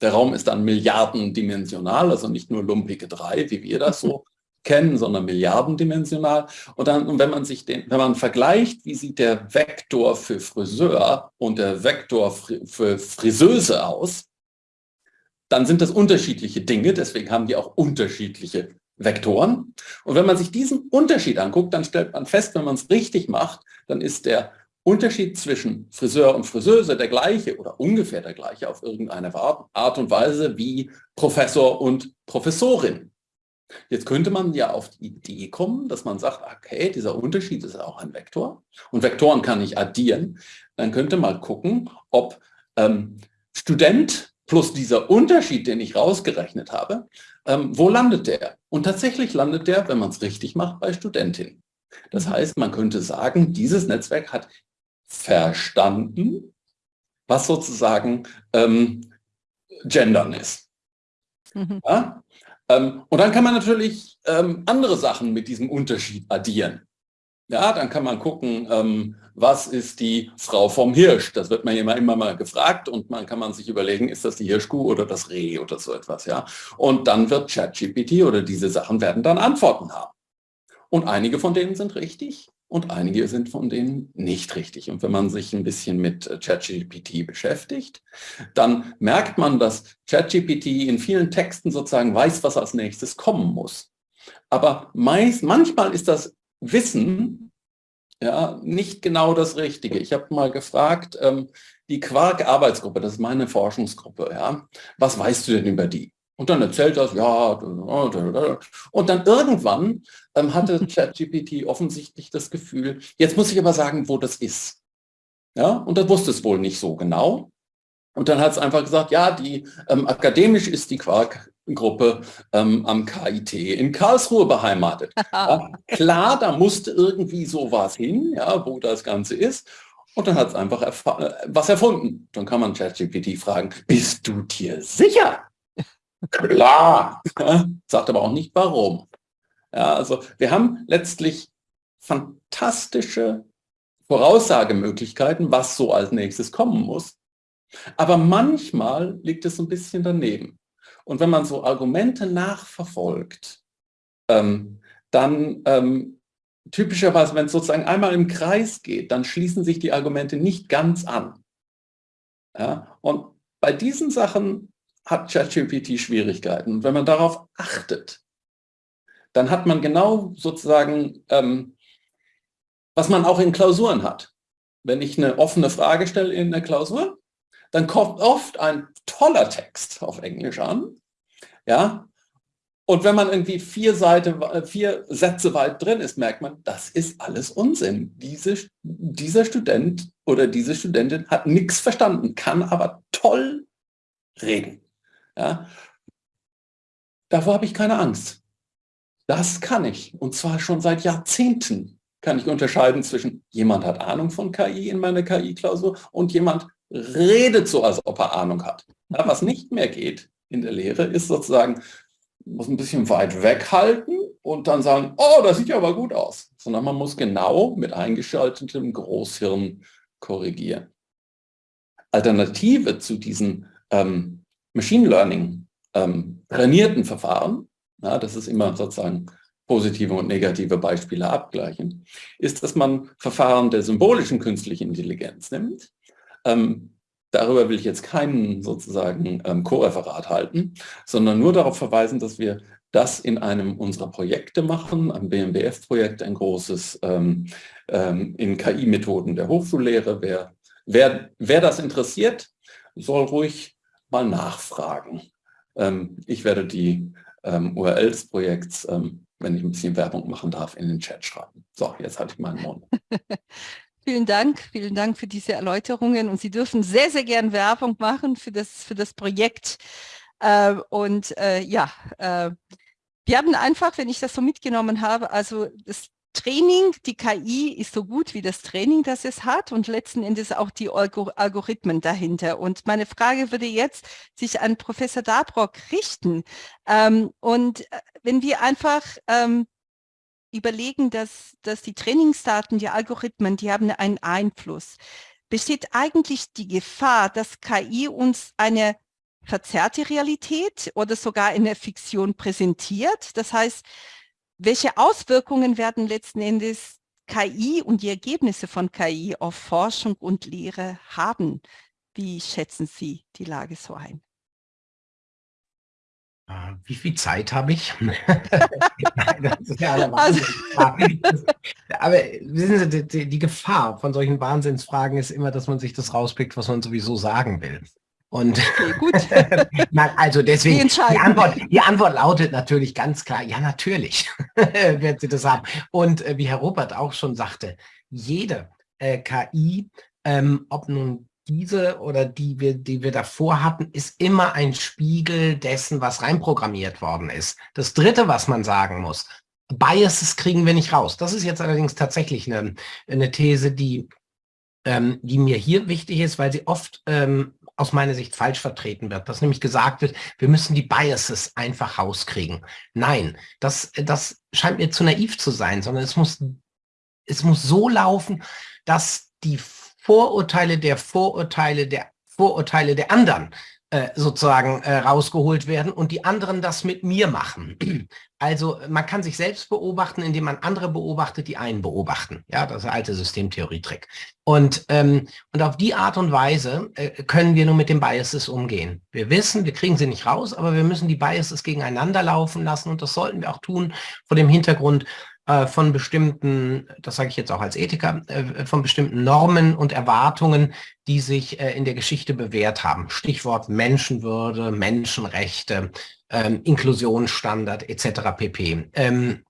G: Der Raum ist dann milliardendimensional, also nicht nur lumpige drei, wie wir das so kennen, sondern milliardendimensional. Und dann, und wenn man sich den, wenn man vergleicht, wie sieht der Vektor für Friseur und der Vektor für Friseuse aus, dann sind das unterschiedliche Dinge, deswegen haben die auch unterschiedliche Vektoren. Und wenn man sich diesen Unterschied anguckt, dann stellt man fest, wenn man es richtig macht, dann ist der Unterschied zwischen Friseur und Friseuse der gleiche oder ungefähr der gleiche auf irgendeine Art und Weise wie Professor und Professorin. Jetzt könnte man ja auf die Idee kommen, dass man sagt, okay, dieser Unterschied ist auch ein Vektor und Vektoren kann ich addieren. Dann könnte man gucken, ob ähm, Student plus dieser Unterschied, den ich rausgerechnet habe, ähm, wo landet der? Und tatsächlich landet der, wenn man es richtig macht, bei Studentin. Das mhm. heißt, man könnte sagen, dieses Netzwerk hat verstanden, was sozusagen ähm, Gendern ist. Mhm. Ja? Ähm, und dann kann man natürlich ähm, andere Sachen mit diesem Unterschied addieren. Ja, dann kann man gucken, ähm, was ist die Frau vom Hirsch? Das wird man immer, immer mal gefragt und man kann man sich überlegen, ist das die Hirschkuh oder das Reh oder so etwas. Ja? Und dann wird ChatGPT oder diese Sachen werden dann Antworten haben. Und einige von denen sind richtig und einige sind von denen nicht richtig. Und wenn man sich ein bisschen mit äh, ChatGPT beschäftigt, dann merkt man, dass ChatGPT in vielen Texten sozusagen weiß, was als nächstes kommen muss. Aber meist, manchmal ist das Wissen ja, nicht genau das Richtige. Ich habe mal gefragt, ähm, die Quark-Arbeitsgruppe, das ist meine Forschungsgruppe, ja, was weißt du denn über die? Und dann erzählt das, ja, und dann irgendwann ähm, hatte ChatGPT offensichtlich das Gefühl, jetzt muss ich aber sagen, wo das ist. Ja, und das wusste es wohl nicht so genau. Und dann hat es einfach gesagt, ja, die ähm, akademisch ist die Quark-Gruppe ähm, am KIT in Karlsruhe beheimatet. Ja, klar, da musste irgendwie sowas hin, ja, wo das Ganze ist. Und dann hat es einfach äh, was erfunden. Dann kann man ChatGPT fragen, bist du dir sicher? Klar. Sagt aber auch nicht warum. Ja, also wir haben letztlich fantastische Voraussagemöglichkeiten, was so als nächstes kommen muss. Aber manchmal liegt es ein bisschen daneben. Und wenn man so Argumente nachverfolgt, ähm, dann ähm, typischerweise, wenn es sozusagen einmal im Kreis geht, dann schließen sich die Argumente nicht ganz an. Ja? Und bei diesen Sachen hat ChatGPT Schwierigkeiten. Und wenn man darauf achtet, dann hat man genau sozusagen, ähm, was man auch in Klausuren hat. Wenn ich eine offene Frage stelle in der Klausur, dann kommt oft ein toller Text auf Englisch an. Ja, und wenn man irgendwie vier, Seite, vier Sätze weit drin ist, merkt man, das ist alles Unsinn. Diese, dieser Student oder diese Studentin hat nichts verstanden, kann aber toll reden. Ja? Davor habe ich keine Angst. Das kann ich und zwar schon seit Jahrzehnten. kann ich unterscheiden zwischen jemand hat Ahnung von KI in meiner KI-Klausur und jemand redet so, als ob er Ahnung hat. Ja, was nicht mehr geht in der Lehre, ist sozusagen, muss ein bisschen weit weghalten und dann sagen, oh, das sieht ja aber gut aus. Sondern man muss genau mit eingeschaltetem Großhirn korrigieren. Alternative zu diesen ähm, Machine Learning ähm, trainierten Verfahren, ja, das ist immer sozusagen positive und negative Beispiele abgleichen, ist, dass man Verfahren der symbolischen künstlichen Intelligenz nimmt. Ähm, darüber will ich jetzt keinen sozusagen ähm, Co-Referat halten, sondern nur darauf verweisen, dass wir das in einem unserer Projekte machen, am BMBF-Projekt, ein großes ähm, ähm, in KI-Methoden der Hochschullehre. Wer, wer, wer das interessiert, soll ruhig mal nachfragen. Ähm, ich werde die ähm, URL des Projekts, ähm, wenn ich ein bisschen Werbung machen darf, in den Chat schreiben. So, jetzt hatte ich meinen Mund.
A: Vielen Dank, vielen Dank für diese Erläuterungen und Sie dürfen sehr, sehr gern Werbung machen für das, für das Projekt. Und äh, ja, äh, wir haben einfach, wenn ich das so mitgenommen habe, also das Training, die KI ist so gut wie das Training, das es hat und letzten Endes auch die Algorithmen dahinter. Und meine Frage würde jetzt sich an Professor Dabrock richten. Ähm, und äh, wenn wir einfach ähm, überlegen, dass, dass die Trainingsdaten, die Algorithmen, die haben einen Einfluss, besteht eigentlich die Gefahr, dass KI uns eine verzerrte Realität oder sogar eine Fiktion präsentiert. Das heißt, welche Auswirkungen werden letzten Endes KI und die Ergebnisse von KI auf Forschung und Lehre haben? Wie schätzen Sie die Lage so ein?
H: Ah, wie viel Zeit habe ich? ja also. Aber wissen Sie, die, die, Gefahr von solchen Wahnsinnsfragen ist immer, dass man sich das rauspickt, was man sowieso sagen will. Und okay, gut. also deswegen, die, die, Antwort, die Antwort lautet natürlich ganz klar, ja natürlich werden Sie das haben. Und äh, wie Herr Robert auch schon sagte, jede äh, KI, ähm, ob nun diese oder die wir, die wir davor hatten, ist immer ein Spiegel dessen, was reinprogrammiert worden ist. Das Dritte, was man sagen muss, Biases kriegen wir nicht raus. Das ist jetzt allerdings tatsächlich eine, eine These, die, ähm, die mir hier wichtig ist, weil sie oft ähm, aus meiner Sicht falsch vertreten wird, dass nämlich gesagt wird, wir müssen die Biases einfach rauskriegen. Nein, das, das scheint mir zu naiv zu sein, sondern es muss, es muss so laufen, dass die Vorurteile der Vorurteile der Vorurteile der anderen sozusagen äh, rausgeholt werden und die anderen das mit mir machen. Also man kann sich selbst beobachten, indem man andere beobachtet, die einen beobachten. Ja, das ist der alte Systemtheorie-Trick. Und, ähm, und auf die Art und Weise äh, können wir nur mit den Biases umgehen. Wir wissen, wir kriegen sie nicht raus, aber wir müssen die Biases gegeneinander laufen lassen und das sollten wir auch tun vor dem Hintergrund, äh, von bestimmten, das sage ich jetzt auch als Ethiker, äh, von bestimmten Normen und Erwartungen, die sich äh, in der Geschichte bewährt haben. Stichwort Menschenwürde, Menschenrechte, ähm, Inklusionsstandard etc. pp. Ähm,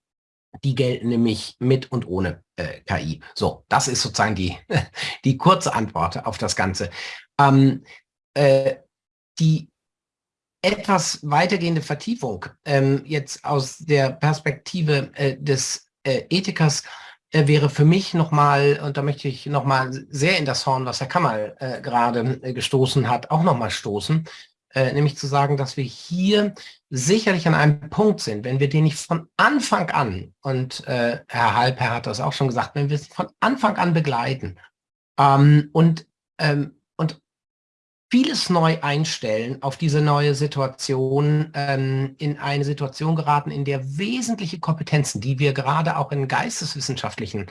H: die gelten nämlich mit und ohne äh, KI. So, das ist sozusagen die, die kurze Antwort auf das Ganze. Ähm, äh, die etwas weitergehende Vertiefung ähm, jetzt aus der Perspektive äh, des äh, Ethikers äh, wäre für mich nochmal, und da möchte ich nochmal sehr in das Horn, was Herr Kammer äh, gerade äh, gestoßen hat, auch nochmal stoßen, äh, nämlich zu sagen, dass wir hier sicherlich an einem Punkt sind, wenn wir den nicht von Anfang an, und Herr Halper hat das auch schon gesagt, wenn wir es von Anfang an begleiten ähm, und ähm, vieles neu einstellen auf diese neue Situation, ähm, in eine Situation geraten, in der wesentliche Kompetenzen, die wir gerade auch in geisteswissenschaftlichen,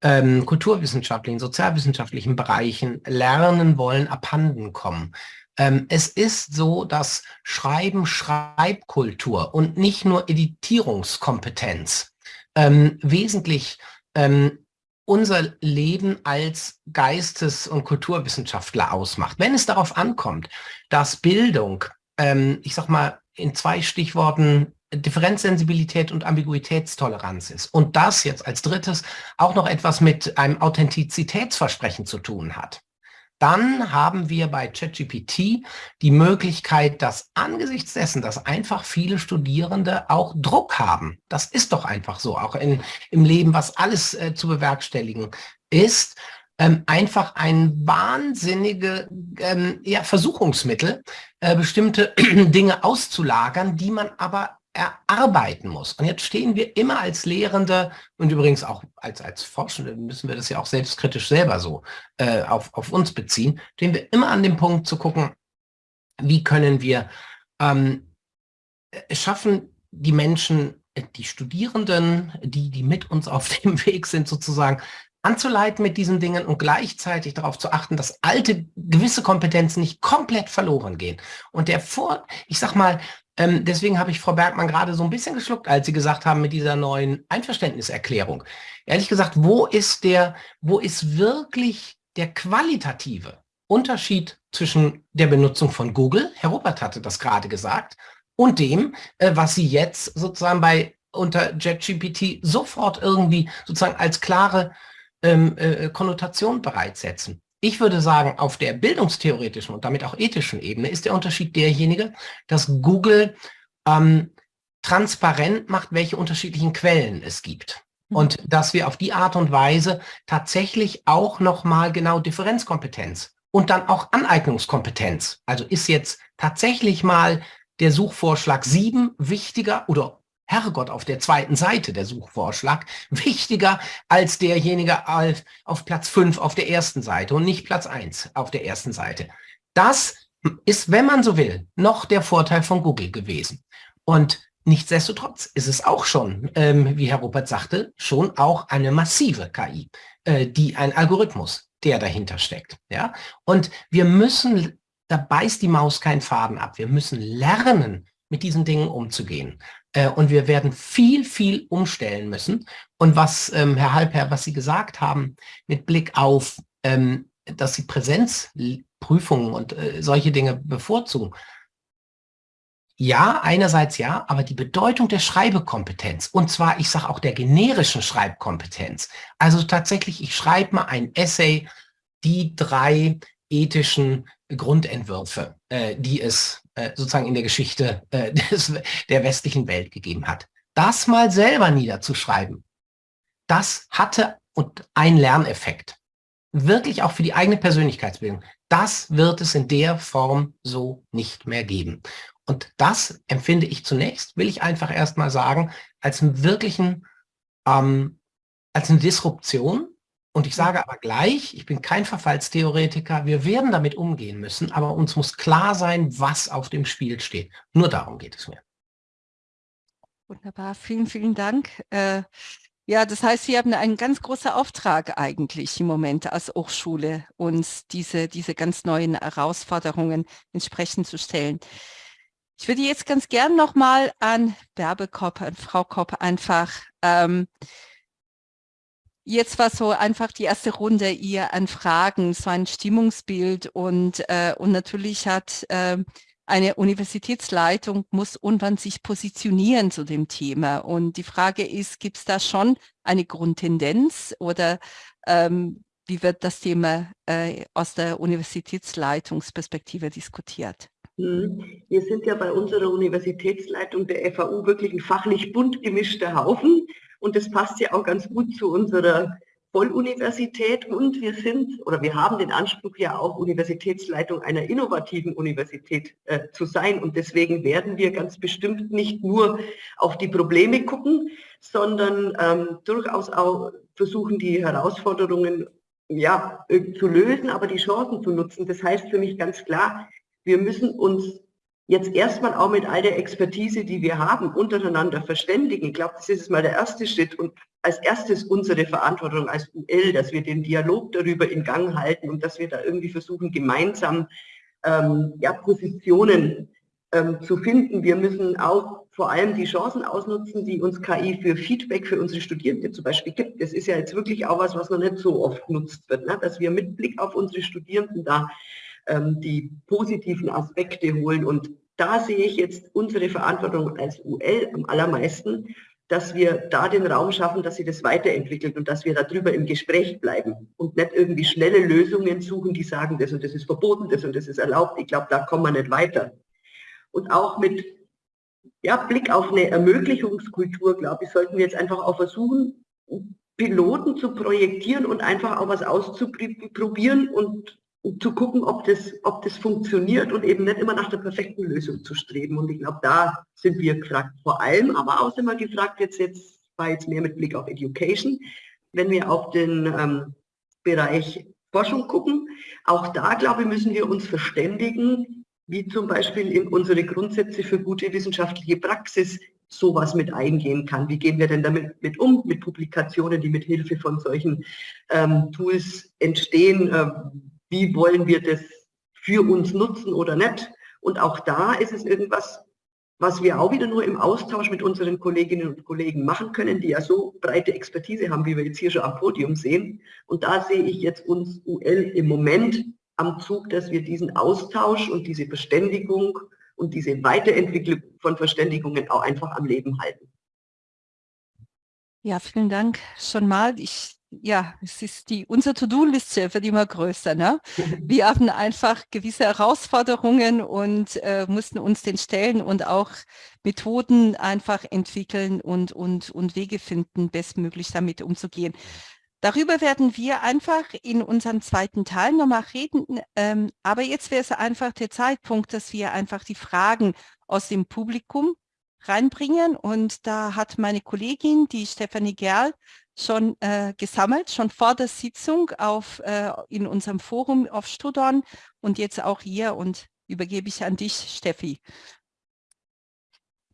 H: ähm, kulturwissenschaftlichen, sozialwissenschaftlichen Bereichen lernen wollen, abhanden kommen. Ähm, es ist so, dass Schreiben Schreibkultur und nicht nur Editierungskompetenz ähm, wesentlich ähm, unser Leben als Geistes- und Kulturwissenschaftler ausmacht. Wenn es darauf ankommt, dass Bildung, ähm, ich sag mal in zwei Stichworten, Differenzsensibilität und Ambiguitätstoleranz ist und das jetzt als drittes auch noch etwas mit einem Authentizitätsversprechen zu tun hat, dann haben wir bei ChatGPT die Möglichkeit, dass angesichts dessen, dass einfach viele Studierende auch Druck haben, das ist doch einfach so, auch in, im Leben, was alles äh, zu bewerkstelligen ist, ähm, einfach ein wahnsinnige ähm, ja, Versuchungsmittel, äh, bestimmte Dinge auszulagern, die man aber erarbeiten muss. Und jetzt stehen wir immer als Lehrende und übrigens auch als, als Forschende müssen wir das ja auch selbstkritisch selber so äh, auf, auf uns beziehen, stehen wir immer an dem Punkt zu gucken, wie können wir ähm, schaffen, die Menschen, die Studierenden, die, die mit uns auf dem Weg sind sozusagen, anzuleiten mit diesen Dingen und gleichzeitig darauf zu achten, dass alte gewisse Kompetenzen nicht komplett verloren gehen. Und der Vor, ich sag mal, ähm, deswegen habe ich Frau Bergmann gerade so ein bisschen geschluckt, als Sie gesagt haben mit dieser neuen Einverständniserklärung. Ehrlich gesagt, wo ist der, wo ist wirklich der qualitative Unterschied zwischen der Benutzung von Google, Herr Ruppert hatte das gerade gesagt, und dem, äh, was Sie jetzt sozusagen bei unter JetGPT sofort irgendwie sozusagen als klare ähm, äh, Konnotation bereitsetzen. Ich würde sagen, auf der bildungstheoretischen und damit auch ethischen Ebene ist der Unterschied derjenige, dass Google ähm, transparent macht, welche unterschiedlichen Quellen es gibt. Mhm. Und dass wir auf die Art und Weise tatsächlich auch nochmal genau Differenzkompetenz und dann auch Aneignungskompetenz. Also ist jetzt tatsächlich mal der Suchvorschlag 7 wichtiger oder Herrgott auf der zweiten Seite der Suchvorschlag wichtiger als derjenige auf Platz 5 auf der ersten Seite und nicht Platz 1 auf der ersten Seite. Das ist, wenn man so will, noch der Vorteil von Google gewesen. Und nichtsdestotrotz ist es auch schon, ähm, wie Herr Rupert sagte, schon auch eine massive KI, äh, die ein Algorithmus, der dahinter steckt. Ja? Und wir müssen, da beißt die Maus keinen Faden ab, wir müssen lernen, mit diesen Dingen umzugehen. Äh, und wir werden viel, viel umstellen müssen. Und was, ähm, Herr Halper, was Sie gesagt haben, mit Blick auf, ähm, dass Sie Präsenzprüfungen und äh, solche Dinge bevorzugen. Ja, einerseits ja, aber die Bedeutung der Schreibekompetenz, und zwar, ich sage auch der generischen Schreibkompetenz. Also tatsächlich, ich schreibe mal ein Essay, die drei ethischen Grundentwürfe, äh, die es äh, sozusagen in der Geschichte äh, des, der westlichen Welt gegeben hat. Das mal selber niederzuschreiben, das hatte und ein Lerneffekt. Wirklich auch für die eigene Persönlichkeitsbildung. Das wird es in der Form so nicht mehr geben. Und das empfinde ich zunächst, will ich einfach erstmal sagen, als einen wirklichen, ähm, als eine Disruption und ich sage aber gleich, ich bin kein Verfallstheoretiker, wir werden damit umgehen müssen, aber uns muss klar sein, was auf dem Spiel steht. Nur darum geht es mir.
A: Wunderbar, vielen, vielen Dank. Äh, ja, das heißt, Sie haben einen ganz großen Auftrag eigentlich im Moment als Hochschule, uns diese, diese ganz neuen Herausforderungen entsprechend zu stellen. Ich würde jetzt ganz gern nochmal an Werbekopp, an Frau Kopp einfach ähm, Jetzt war so einfach die erste Runde ihr an Fragen, so ein Stimmungsbild und, äh, und natürlich hat äh, eine Universitätsleitung muss irgendwann sich positionieren zu dem Thema. Und die Frage ist, gibt es da schon eine Grundtendenz oder ähm, wie wird das Thema äh, aus der Universitätsleitungsperspektive diskutiert?
B: Hm. Wir sind ja bei unserer Universitätsleitung der FAU wirklich ein fachlich bunt gemischter Haufen. Und das passt ja auch ganz gut zu unserer Volluniversität und wir sind oder wir haben den Anspruch ja auch Universitätsleitung einer innovativen Universität äh, zu sein und deswegen werden wir ganz bestimmt nicht nur auf die Probleme gucken, sondern ähm, durchaus auch versuchen die Herausforderungen ja zu lösen, aber die Chancen zu nutzen. Das heißt für mich ganz klar, wir müssen uns jetzt erstmal auch mit all der Expertise, die wir haben, untereinander verständigen. Ich glaube, das ist mal der erste Schritt und als erstes unsere Verantwortung als UL, dass wir den Dialog darüber in Gang halten und dass wir da irgendwie versuchen, gemeinsam ähm, ja, Positionen ähm, zu finden. Wir müssen auch vor allem die Chancen ausnutzen, die uns KI für Feedback für unsere Studierenden zum Beispiel gibt. Das ist ja jetzt wirklich auch was, was noch nicht so oft genutzt wird, ne? dass wir mit Blick auf unsere Studierenden da ähm, die positiven Aspekte holen. Und da sehe ich jetzt unsere Verantwortung als UL am allermeisten, dass wir da den Raum schaffen, dass sie das weiterentwickelt und dass wir darüber im Gespräch bleiben und nicht irgendwie schnelle Lösungen suchen, die sagen, das und das ist verboten, das und das ist erlaubt. Ich glaube, da kommen wir nicht weiter. Und auch mit ja, Blick auf eine Ermöglichungskultur, glaube ich, sollten wir jetzt einfach auch versuchen, Piloten zu projektieren und einfach auch was auszuprobieren und, zu gucken, ob das, ob das funktioniert und eben nicht immer nach der perfekten Lösung zu streben. Und ich glaube, da sind wir gefragt. Vor allem, aber auch wir gefragt, jetzt, jetzt war jetzt mehr mit Blick auf Education, wenn wir auf den ähm, Bereich Forschung gucken, auch da, glaube ich, müssen wir uns verständigen, wie zum Beispiel in unsere Grundsätze für gute wissenschaftliche Praxis sowas mit eingehen kann. Wie gehen wir denn damit mit um, mit Publikationen, die mit Hilfe von solchen ähm, Tools entstehen? Äh, wie wollen wir das für uns nutzen oder nicht? Und auch da ist es irgendwas, was wir auch wieder nur im Austausch mit unseren Kolleginnen und Kollegen machen können, die ja so breite Expertise haben, wie wir jetzt hier schon am Podium sehen. Und da sehe ich jetzt uns UL im Moment am Zug, dass wir diesen Austausch und diese Verständigung und diese Weiterentwicklung von Verständigungen auch einfach am Leben halten.
A: Ja, vielen Dank schon mal. Ich, ja, es ist die, unsere To-Do-Liste wird immer größer. Ne? Wir haben einfach gewisse Herausforderungen und äh, mussten uns den stellen und auch Methoden einfach entwickeln und, und, und Wege finden, bestmöglich damit umzugehen. Darüber werden wir einfach in unserem zweiten Teil nochmal reden. Ähm, aber jetzt wäre es einfach der Zeitpunkt, dass wir einfach die Fragen aus dem Publikum reinbringen. Und da hat meine Kollegin, die Stefanie Gerl, schon äh, gesammelt, schon vor der Sitzung auf, äh, in unserem Forum auf Studon und jetzt auch hier und übergebe ich an dich, Steffi.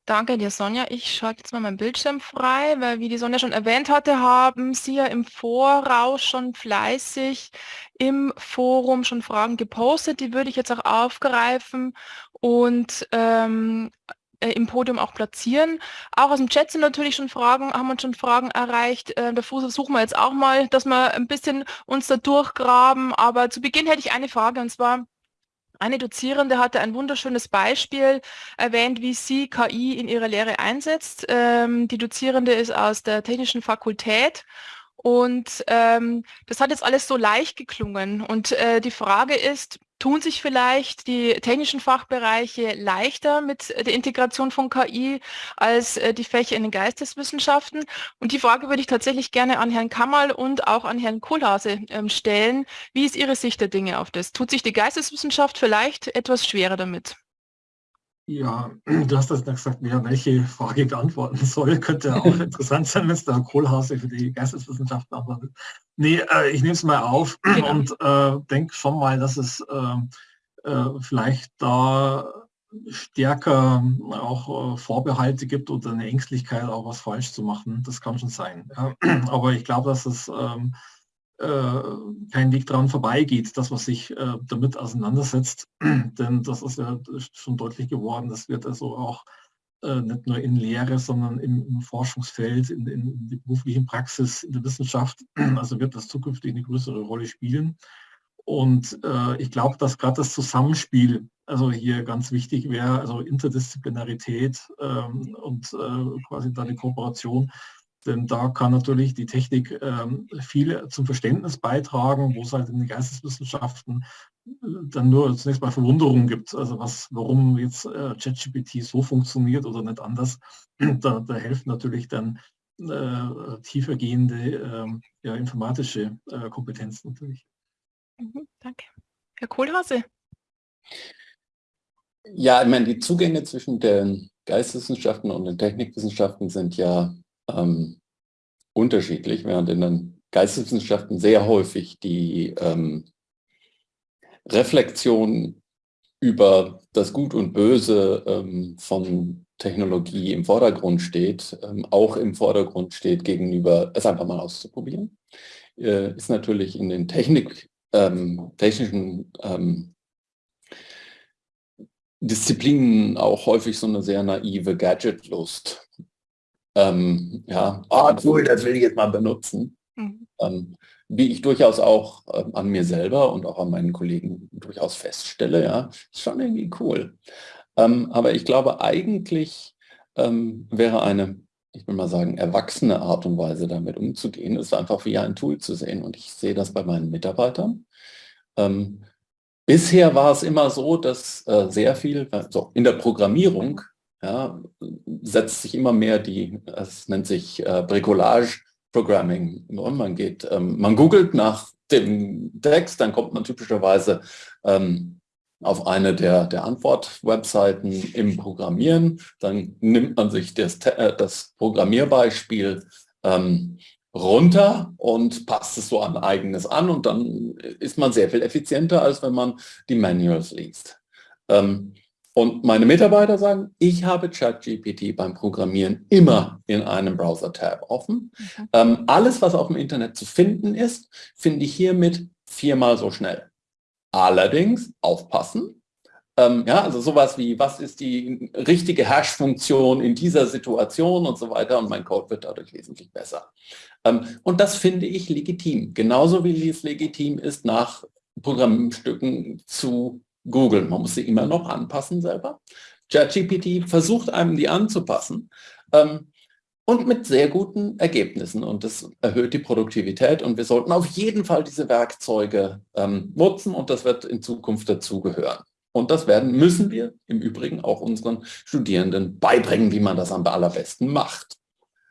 I: Danke dir, Sonja. Ich schalte jetzt mal meinen Bildschirm frei, weil wie die Sonja schon erwähnt hatte, haben Sie ja im Voraus schon fleißig im Forum schon Fragen gepostet. Die würde ich jetzt auch aufgreifen und ähm, äh, im Podium auch platzieren. Auch aus dem Chat sind natürlich schon Fragen, haben uns schon Fragen erreicht. Äh, da versuchen wir jetzt auch mal, dass wir ein bisschen uns da durchgraben. Aber zu Beginn hätte ich eine Frage und zwar, eine Dozierende hatte ein wunderschönes Beispiel erwähnt, wie sie KI in ihrer Lehre einsetzt. Ähm, die Dozierende ist aus der Technischen Fakultät und ähm, das hat jetzt alles so leicht geklungen. Und äh, die Frage ist, tun sich vielleicht die technischen Fachbereiche leichter mit der Integration von KI als äh, die Fächer in den Geisteswissenschaften? Und die Frage würde ich tatsächlich gerne an Herrn Kammerl und auch an Herrn Kohlhase ähm, stellen. Wie ist Ihre Sicht der Dinge auf das? Tut sich die Geisteswissenschaft vielleicht etwas schwerer damit?
D: Ja, du hast das gesagt, wer welche Frage beantworten soll. Könnte auch interessant sein, wenn es der Kohlhase für die Geisteswissenschaften antwortet. Nee, äh, ich nehme es mal auf genau. und äh, denke schon mal, dass es äh, äh vielleicht da stärker auch äh, Vorbehalte gibt oder eine Ängstlichkeit, auch was falsch zu machen. Das kann schon sein. Ja. Aber ich glaube, dass es ähm, äh, kein Weg daran vorbeigeht, dass man sich äh, damit auseinandersetzt. Denn das ist ja schon deutlich geworden. Das wird also auch äh, nicht nur in Lehre, sondern im, Forschungsfeld, in, in der beruflichen Praxis, in der Wissenschaft, also wird das zukünftig eine größere Rolle spielen. Und äh, ich glaube, dass gerade das Zusammenspiel, also hier ganz wichtig wäre, also Interdisziplinarität ähm, und äh, quasi da eine Kooperation denn da kann natürlich die Technik ähm, viel zum Verständnis beitragen, wo es halt in den Geisteswissenschaften äh, dann nur zunächst mal Verwunderung gibt, also was, warum jetzt äh, ChatGPT so funktioniert oder nicht anders. Da, da helfen natürlich dann äh, tiefergehende äh, ja, informatische äh, Kompetenzen natürlich.
I: Mhm, danke. Herr Kohlhase.
G: Ja, ich meine, die Zugänge zwischen den Geisteswissenschaften und den Technikwissenschaften sind ja ähm, unterschiedlich, während in den Geisteswissenschaften sehr häufig die ähm, Reflexion über das Gut und Böse ähm, von Technologie im Vordergrund steht, ähm, auch im Vordergrund steht gegenüber, es einfach mal auszuprobieren, äh, ist natürlich in den Technik, ähm, technischen ähm, Disziplinen auch häufig so eine sehr naive Gadgetlust ähm, ja, oh cool, das will ich jetzt mal benutzen. Mhm. Ähm, wie ich durchaus auch ähm, an mir selber und auch an meinen Kollegen durchaus feststelle, ja, ist schon irgendwie cool. Ähm, aber ich glaube, eigentlich ähm, wäre eine ich will mal sagen, erwachsene Art und Weise damit umzugehen, ist einfach wie ein Tool zu sehen. Und ich sehe das bei meinen Mitarbeitern. Ähm, bisher war es immer so, dass äh, sehr viel, also in der Programmierung ja, setzt sich immer mehr die, es nennt sich äh, Bricolage Programming. Man geht, ähm, man googelt nach dem Text, dann kommt man typischerweise ähm, auf eine der, der Antwort-Webseiten im Programmieren. Dann nimmt man sich das, äh, das Programmierbeispiel ähm, runter und passt es so an eigenes an und dann ist man sehr viel effizienter, als wenn man die Manuals liest. Ähm, und meine Mitarbeiter sagen, ich habe ChatGPT beim Programmieren immer in einem Browser-Tab offen. Mhm. Ähm, alles, was auf dem Internet zu finden ist, finde ich hiermit viermal so schnell. Allerdings aufpassen. Ähm, ja, also sowas wie, was ist die richtige Hash-Funktion in dieser Situation und so weiter und mein Code wird dadurch wesentlich besser. Ähm, und das finde ich legitim. Genauso wie es legitim ist, nach Programmstücken zu Google. Man muss sie immer noch anpassen selber. ChatGPT versucht einem die anzupassen ähm, und mit sehr guten Ergebnissen. Und das erhöht die Produktivität und wir sollten auf jeden Fall diese Werkzeuge ähm, nutzen und das wird in Zukunft dazugehören. Und das werden, müssen wir im Übrigen auch unseren Studierenden beibringen, wie man das am allerbesten macht.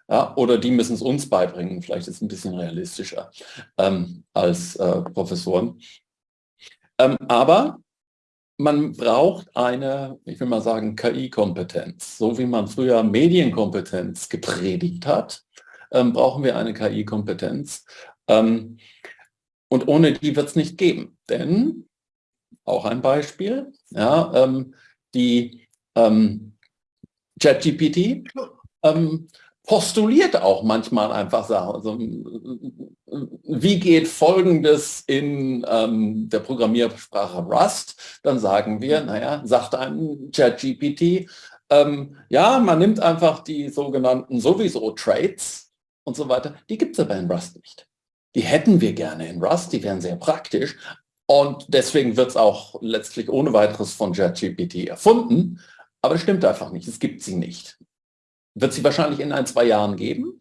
G: Ja, oder die müssen es uns beibringen, vielleicht ist es ein bisschen realistischer ähm, als äh, Professoren. Ähm, aber man braucht eine, ich will mal sagen, KI-Kompetenz. So wie man früher Medienkompetenz gepredigt hat, ähm, brauchen wir eine KI-Kompetenz. Ähm, und ohne die wird es nicht geben. Denn, auch ein Beispiel, ja, ähm, die ähm, ChatGPT ähm, postuliert auch manchmal einfach Sachen. Also, wie geht Folgendes in ähm, der Programmiersprache Rust? Dann sagen wir, naja, sagt ein ChatGPT, ähm, ja, man nimmt einfach die sogenannten sowieso Traits und so weiter. Die gibt es aber in Rust nicht. Die hätten wir gerne in Rust, die wären sehr praktisch. Und deswegen wird es auch letztlich ohne weiteres von ChatGPT erfunden. Aber es stimmt einfach nicht, es gibt sie nicht wird sie wahrscheinlich in ein, zwei Jahren geben.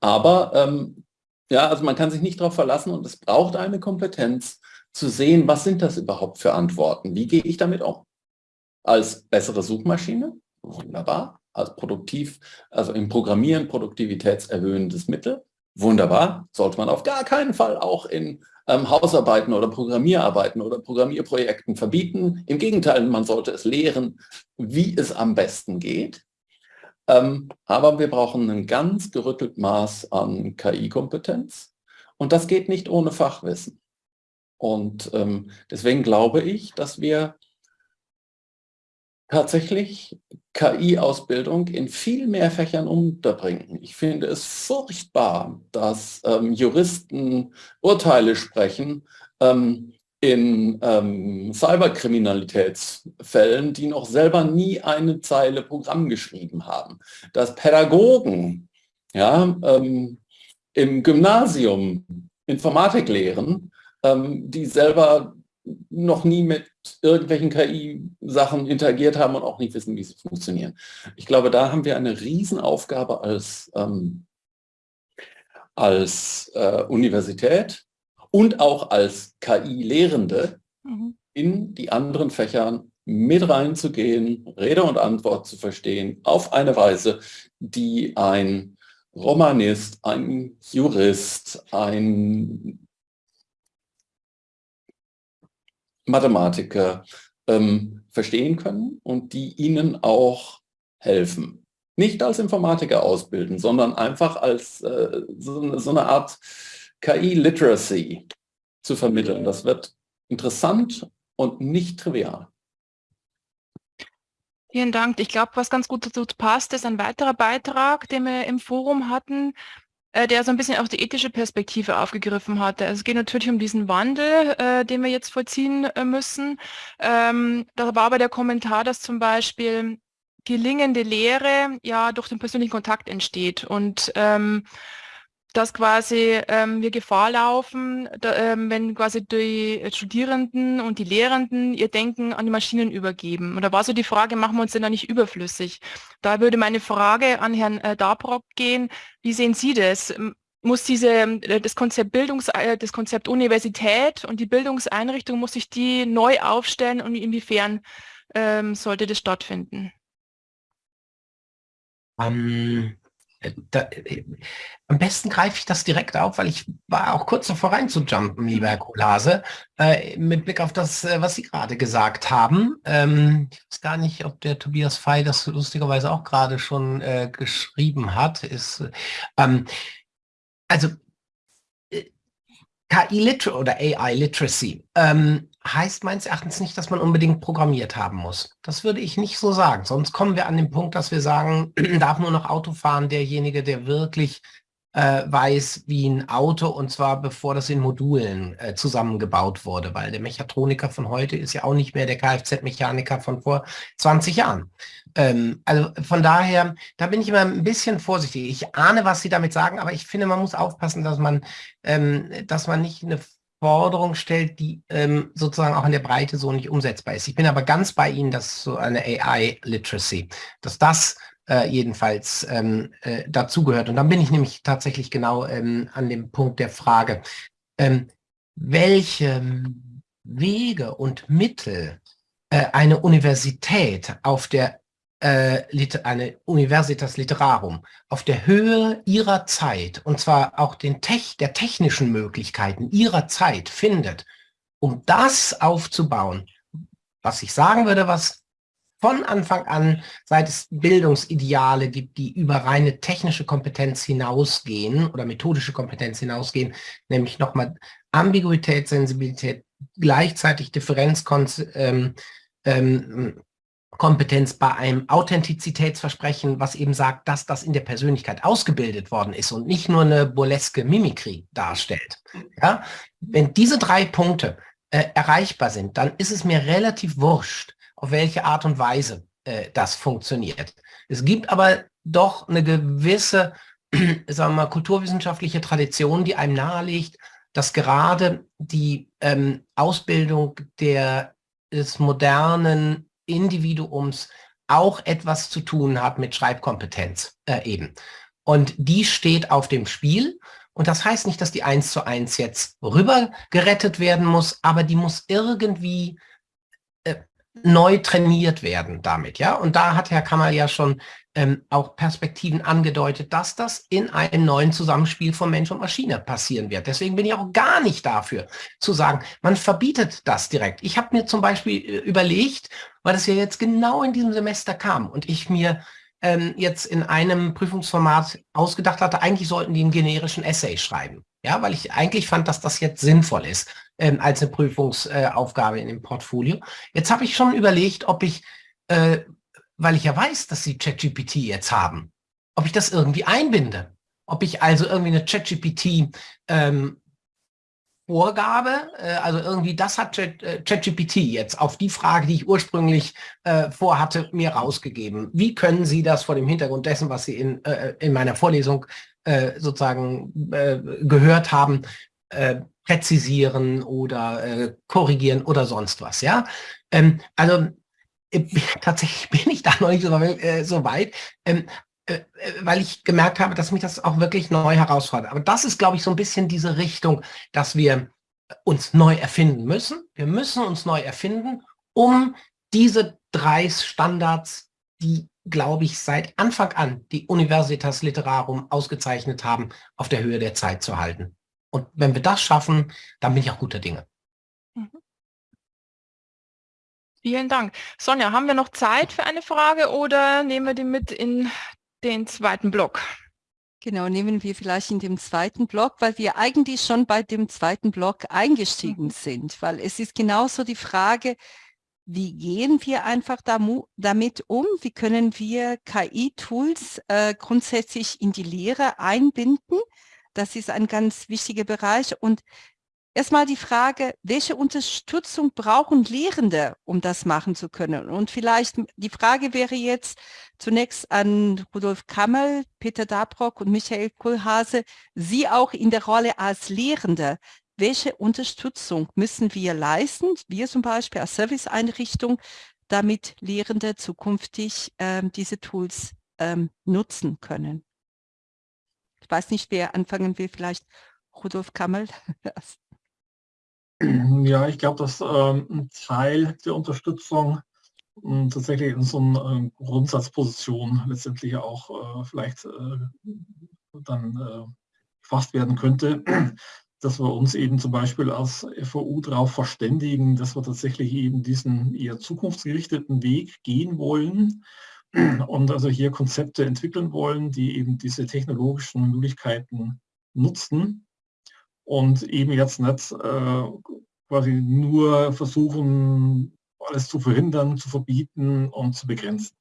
G: Aber ähm, ja, also man kann sich nicht darauf verlassen und es braucht eine Kompetenz zu sehen, was sind das überhaupt für Antworten? Wie gehe ich damit um? Als bessere Suchmaschine? Wunderbar. Als produktiv, also im Programmieren produktivitätserhöhendes Mittel? Wunderbar. Sollte man auf gar keinen Fall auch in ähm, Hausarbeiten oder Programmierarbeiten oder Programmierprojekten verbieten. Im Gegenteil, man sollte es lehren, wie es am besten geht. Ähm, aber wir brauchen ein ganz gerüttelt Maß an KI-Kompetenz. Und das geht nicht ohne Fachwissen. Und ähm, deswegen glaube ich, dass wir tatsächlich KI-Ausbildung in viel mehr Fächern unterbringen. Ich finde es furchtbar, dass ähm, Juristen Urteile sprechen, ähm, in ähm, Cyberkriminalitätsfällen, die noch selber nie eine Zeile Programm geschrieben haben. Dass Pädagogen ja, ähm, im Gymnasium Informatik lehren, ähm, die selber noch nie mit irgendwelchen KI-Sachen interagiert haben und auch nicht wissen, wie sie funktionieren. Ich glaube, da haben wir eine Riesenaufgabe als, ähm, als äh, Universität, und auch als KI-Lehrende mhm. in die anderen Fächern mit reinzugehen, Rede und Antwort zu verstehen, auf eine Weise, die ein Romanist, ein Jurist, ein Mathematiker ähm, verstehen können und die ihnen auch helfen. Nicht als Informatiker ausbilden, sondern einfach als äh, so, so eine Art KI-Literacy zu vermitteln. Das wird interessant und nicht trivial.
I: Vielen Dank. Ich glaube, was ganz gut dazu passt, ist ein weiterer Beitrag, den wir im Forum hatten, äh, der so ein bisschen auch die ethische Perspektive aufgegriffen hatte. Also es geht natürlich um diesen Wandel, äh, den wir jetzt vollziehen äh, müssen. Ähm, da war aber der Kommentar, dass zum Beispiel gelingende Lehre ja durch den persönlichen Kontakt entsteht und ähm, dass quasi ähm, wir Gefahr laufen, da, ähm, wenn quasi die Studierenden und die Lehrenden ihr Denken an die Maschinen übergeben. Und da war so die Frage, machen wir uns denn da nicht überflüssig? Da würde meine Frage an Herrn äh, Dabrock gehen, wie sehen Sie das? Muss diese, äh, das Konzept Bildungs, äh, das Konzept Universität und die Bildungseinrichtung, muss sich die neu aufstellen und inwiefern ähm, sollte das stattfinden?
H: Ähm, da, äh, am besten greife ich das direkt auf, weil ich war auch kurz davor reinzujumpen, lieber Herr Kohlhase, äh, mit Blick auf das, äh, was Sie gerade gesagt haben. Ähm, ich weiß gar nicht, ob der Tobias Fey das lustigerweise auch gerade schon äh, geschrieben hat. Ist, ähm, also äh, KI-Literacy oder AI-Literacy ähm, heißt meines Erachtens nicht, dass man unbedingt programmiert haben muss. Das würde ich nicht so sagen. Sonst kommen wir an den Punkt, dass wir sagen, darf nur noch Auto fahren derjenige, der wirklich äh, weiß, wie ein Auto, und zwar bevor das in Modulen äh, zusammengebaut wurde, weil der Mechatroniker von heute ist ja auch nicht mehr der Kfz-Mechaniker von vor 20 Jahren. Ähm, also von daher, da bin ich immer ein bisschen vorsichtig. Ich ahne, was Sie damit sagen, aber ich finde, man muss aufpassen, dass man, ähm, dass man nicht eine Forderung stellt, die ähm, sozusagen auch in der Breite so nicht umsetzbar ist. Ich bin aber ganz bei Ihnen, dass so eine AI-Literacy, dass das äh, jedenfalls ähm, äh, dazugehört. Und dann bin ich nämlich tatsächlich genau ähm, an dem Punkt der Frage, ähm, welche Wege und Mittel äh, eine Universität auf der eine Universitas Literarum. Auf der Höhe ihrer Zeit, und zwar auch den Tech, der technischen Möglichkeiten ihrer Zeit findet, um das aufzubauen, was ich sagen würde, was von Anfang an, seit es Bildungsideale gibt, die über reine technische Kompetenz hinausgehen oder methodische Kompetenz hinausgehen, nämlich nochmal Ambiguität, Sensibilität, gleichzeitig Differenz, ähm, ähm, Kompetenz bei einem Authentizitätsversprechen, was eben sagt, dass das in der Persönlichkeit ausgebildet worden ist und nicht nur eine burleske Mimikrie darstellt. Ja? Wenn diese drei Punkte äh, erreichbar sind, dann ist es mir relativ wurscht, auf welche Art und Weise äh, das funktioniert. Es gibt aber doch eine gewisse, sagen wir mal, kulturwissenschaftliche Tradition, die einem nahelegt, dass gerade die ähm, Ausbildung der, des modernen Individuums auch etwas zu tun hat mit Schreibkompetenz äh, eben. Und die steht auf dem Spiel. Und das heißt nicht, dass die eins zu eins jetzt rüber gerettet werden muss, aber die muss irgendwie neu trainiert werden damit, ja. Und da hat Herr Kammer ja schon ähm, auch Perspektiven angedeutet, dass das in einem neuen Zusammenspiel von Mensch und Maschine passieren wird. Deswegen bin ich auch gar nicht dafür zu sagen, man verbietet das direkt. Ich habe mir zum Beispiel äh, überlegt, weil das ja jetzt genau in diesem Semester kam und ich mir ähm, jetzt in einem Prüfungsformat ausgedacht hatte, eigentlich sollten die einen generischen Essay schreiben. Ja, weil ich eigentlich fand, dass das jetzt sinnvoll ist ähm, als eine Prüfungsaufgabe äh, in dem Portfolio. Jetzt habe ich schon überlegt, ob ich, äh, weil ich ja weiß, dass sie ChatGPT jetzt haben, ob ich das irgendwie einbinde. Ob ich also irgendwie eine ChatGPT ähm, Vorgabe, äh, also irgendwie das hat äh, ChatGPT jetzt auf die Frage, die ich ursprünglich äh, vorhatte, mir rausgegeben. Wie können Sie das vor dem Hintergrund dessen, was Sie in, äh, in meiner Vorlesung äh, sozusagen äh, gehört haben, äh, präzisieren oder äh, korrigieren oder sonst was. Ja, ähm, also äh, tatsächlich bin ich da noch nicht so, äh, so weit. Ähm, äh, äh, weil ich gemerkt habe, dass mich das auch wirklich neu herausfordert. Aber das ist, glaube ich, so ein bisschen diese Richtung, dass wir uns neu erfinden müssen. Wir müssen uns neu erfinden, um diese drei Standards, die, glaube ich, seit Anfang an die Universitas Literarum ausgezeichnet haben, auf der Höhe der Zeit zu halten. Und wenn wir das schaffen, dann bin ich auch guter Dinge.
I: Vielen Dank. Sonja, haben wir noch Zeit für eine Frage oder nehmen wir die mit in den zweiten Block?
A: Genau, nehmen wir vielleicht in dem zweiten Block, weil wir eigentlich schon bei dem zweiten Block eingestiegen mhm. sind, weil es ist genauso die Frage, wie gehen wir einfach damit um? Wie können wir KI-Tools äh, grundsätzlich in die Lehre einbinden? Das ist ein ganz wichtiger Bereich und erstmal die Frage, welche Unterstützung brauchen Lehrende, um das machen zu können? Und vielleicht die Frage wäre jetzt zunächst an Rudolf Kammel, Peter Dabrock und Michael Kohlhase, Sie auch in der Rolle als Lehrende. Welche Unterstützung müssen wir leisten, wir zum Beispiel als Serviceeinrichtung, damit Lehrende zukünftig ähm, diese Tools ähm, nutzen können? Ich weiß nicht, wer anfangen will, vielleicht Rudolf Kammel.
D: Ja, ich glaube, dass ähm, ein Teil der Unterstützung äh, tatsächlich in so einer äh, Grundsatzposition letztendlich auch äh, vielleicht äh, dann äh, gefasst werden könnte, dass wir uns eben zum Beispiel als FOU darauf verständigen, dass wir tatsächlich eben diesen eher zukunftsgerichteten Weg gehen wollen. Und also hier Konzepte entwickeln wollen, die eben diese technologischen Möglichkeiten nutzen und eben jetzt nicht äh, quasi nur versuchen, alles zu verhindern, zu verbieten und zu begrenzen.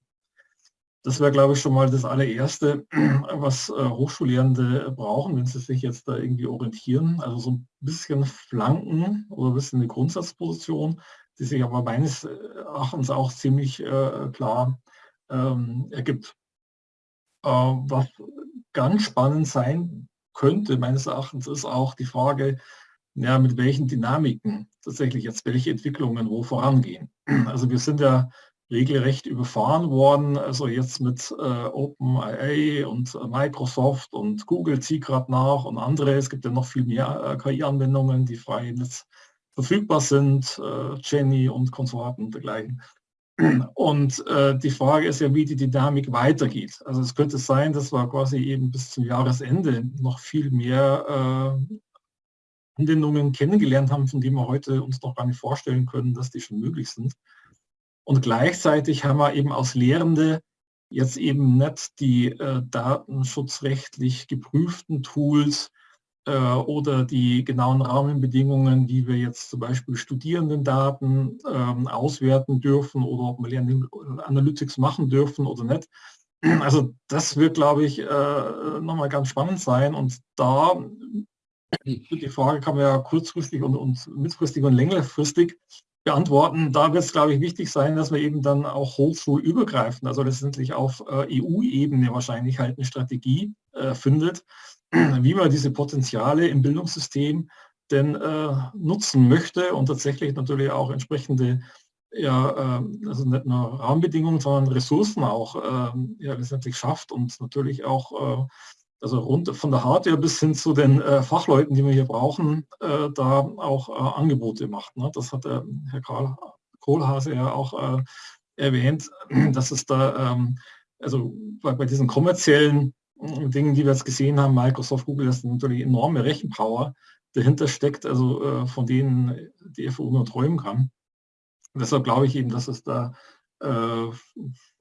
D: Das wäre, glaube ich, schon mal das allererste, was äh, Hochschullehrende brauchen, wenn sie sich jetzt da irgendwie orientieren. Also so ein bisschen Flanken oder ein bisschen eine Grundsatzposition, die sich aber meines Erachtens auch ziemlich äh, klar ähm, ergibt. Äh, was ganz spannend sein könnte, meines Erachtens, ist auch die Frage, ja, mit welchen Dynamiken tatsächlich jetzt welche Entwicklungen wo vorangehen. Also wir sind ja regelrecht überfahren worden, also jetzt mit äh, OpenIA und äh, Microsoft und Google zieht gerade nach und andere. Es gibt ja noch viel mehr äh, KI-Anwendungen, die frei im Netz verfügbar sind, äh, Jenny und Konsorten und dergleichen. Und äh, die Frage ist ja, wie die Dynamik weitergeht. Also es könnte sein, dass wir quasi eben bis zum Jahresende noch viel mehr äh, Anwendungen kennengelernt haben, von denen wir heute uns noch gar nicht vorstellen können, dass die schon möglich sind. Und gleichzeitig haben wir eben als Lehrende jetzt eben nicht die äh, datenschutzrechtlich geprüften Tools, oder die genauen Rahmenbedingungen, wie wir jetzt zum Beispiel Studierendendaten ähm, auswerten dürfen oder ob wir Learning Analytics machen dürfen oder nicht. Also das wird, glaube ich, äh, nochmal ganz spannend sein. Und da die Frage kann man ja kurzfristig und, und mittelfristig und längerfristig beantworten. Da wird es, glaube ich, wichtig sein, dass wir eben dann auch hochschulübergreifend, also letztendlich auf äh, EU-Ebene wahrscheinlich halt eine Strategie äh, findet, wie man diese Potenziale im Bildungssystem denn äh, nutzen möchte und tatsächlich natürlich auch entsprechende ja, äh, also nicht nur Rahmenbedingungen, sondern Ressourcen auch äh, ja, letztendlich schafft und natürlich auch äh, also rund von der Hardware bis hin zu den äh, Fachleuten, die wir hier brauchen, äh, da auch Angebote macht. Ne? Das hat Herr Karl Kohlhase ja auch erwähnt, dass es da ähm, also bei, bei diesen kommerziellen Dingen, die wir jetzt gesehen haben, Microsoft, Google, das ist natürlich enorme Rechenpower dahinter steckt, also äh, von denen die FU nur träumen kann. Deshalb glaube ich eben, dass es da äh,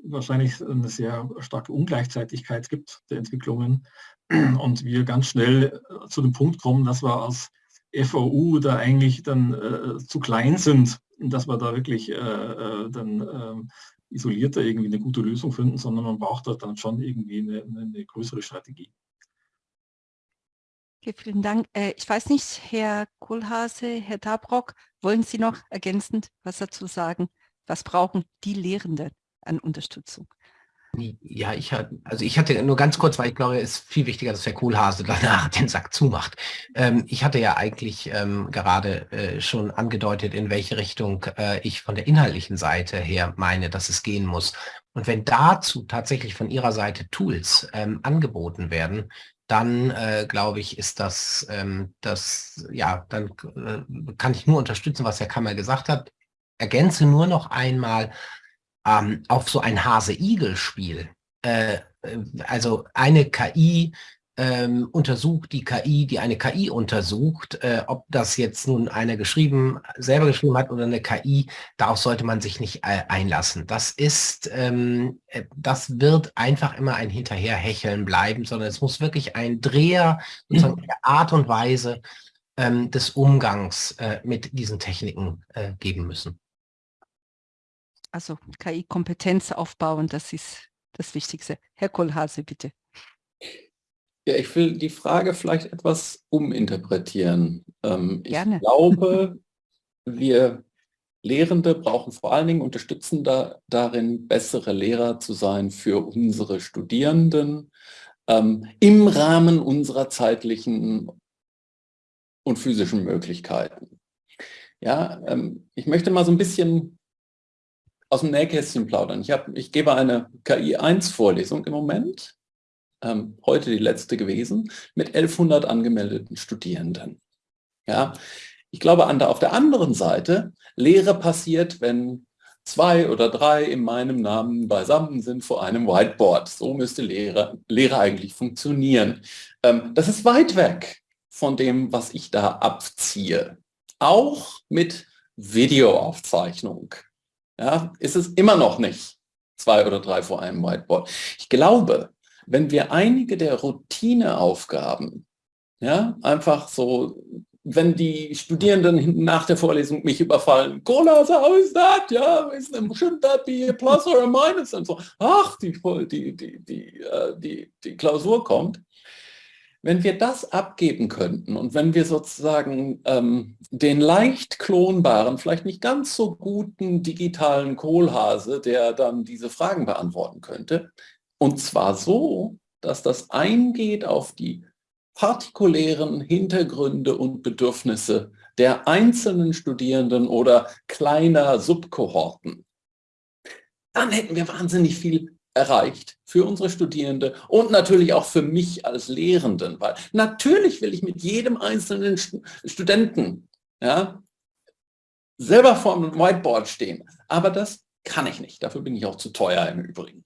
D: wahrscheinlich eine sehr starke Ungleichzeitigkeit gibt der Entwicklungen und wir ganz schnell äh, zu dem Punkt kommen, dass wir als FOU da eigentlich dann äh, zu klein sind, dass wir da wirklich äh, äh dann ähm, isolierter irgendwie eine gute Lösung finden, sondern man braucht da dann schon irgendwie eine, eine größere Strategie.
A: Okay, vielen Dank. Äh, ich weiß nicht, Herr Kohlhase, Herr Dabrock, wollen Sie noch ergänzend was dazu sagen? Was brauchen die Lehrenden an Unterstützung?
H: Ja, ich hatte, also ich hatte nur ganz kurz, weil ich glaube, es ist viel wichtiger, dass der Kohlhase danach den Sack zumacht. Ähm, ich hatte ja eigentlich ähm, gerade äh, schon angedeutet, in welche Richtung äh, ich von der inhaltlichen Seite her meine, dass es gehen muss. Und wenn dazu tatsächlich von Ihrer Seite Tools ähm, angeboten werden, dann äh, glaube ich, ist das, ähm, das, ja, dann äh, kann ich nur unterstützen, was Herr Kammer gesagt hat. Ergänze nur noch einmal, ähm, auf so ein Hase-Igel-Spiel. Äh, äh, also eine KI ähm, untersucht die KI, die eine KI untersucht, äh, ob das jetzt nun einer geschrieben, selber geschrieben hat oder eine KI, darauf sollte man sich nicht äh, einlassen. Das ist, ähm, äh, das wird einfach immer ein Hinterherhecheln bleiben, sondern es muss wirklich ein Dreher sozusagen mhm. der Art und Weise ähm, des Umgangs äh, mit diesen Techniken äh, geben müssen
A: also KI-Kompetenz aufbauen, das ist das Wichtigste. Herr Kohlhase, bitte.
G: Ja, ich will die Frage vielleicht etwas uminterpretieren. Ähm, ich glaube, wir Lehrende brauchen vor allen Dingen Unterstützung da, darin, bessere Lehrer zu sein für unsere Studierenden ähm, im Rahmen unserer zeitlichen und physischen Möglichkeiten. Ja, ähm, ich möchte mal so ein bisschen aus dem Nähkästchen plaudern. Ich, hab, ich gebe eine KI-1-Vorlesung im Moment, ähm, heute die letzte gewesen, mit 1100 angemeldeten Studierenden. Ja, ich glaube, an der, auf der anderen Seite, Lehre passiert, wenn zwei oder drei in meinem Namen beisammen sind vor einem Whiteboard. So müsste Lehre, Lehre eigentlich funktionieren. Ähm, das ist weit weg von dem, was ich da abziehe. Auch mit Videoaufzeichnung ja, ist es immer noch nicht zwei oder drei vor einem Whiteboard. Ich glaube, wenn wir einige der Routineaufgaben, ja, einfach so wenn die Studierenden nach der Vorlesung mich überfallen, Cola, how is that? Ja, shouldn't that be a plus or a minus? Und so, ach, die, die, die, die, äh, die, die Klausur kommt. Wenn wir das abgeben könnten und wenn wir sozusagen ähm, den leicht klonbaren, vielleicht nicht ganz so guten digitalen Kohlhase, der dann diese Fragen beantworten könnte, und zwar so, dass das eingeht auf die partikulären Hintergründe und Bedürfnisse der einzelnen Studierenden oder kleiner Subkohorten, dann hätten wir wahnsinnig viel erreicht für unsere Studierende und natürlich auch für mich als Lehrenden, weil natürlich will ich mit jedem einzelnen Studenten ja, selber vor einem Whiteboard stehen, aber das kann ich nicht. Dafür bin ich auch zu teuer im Übrigen.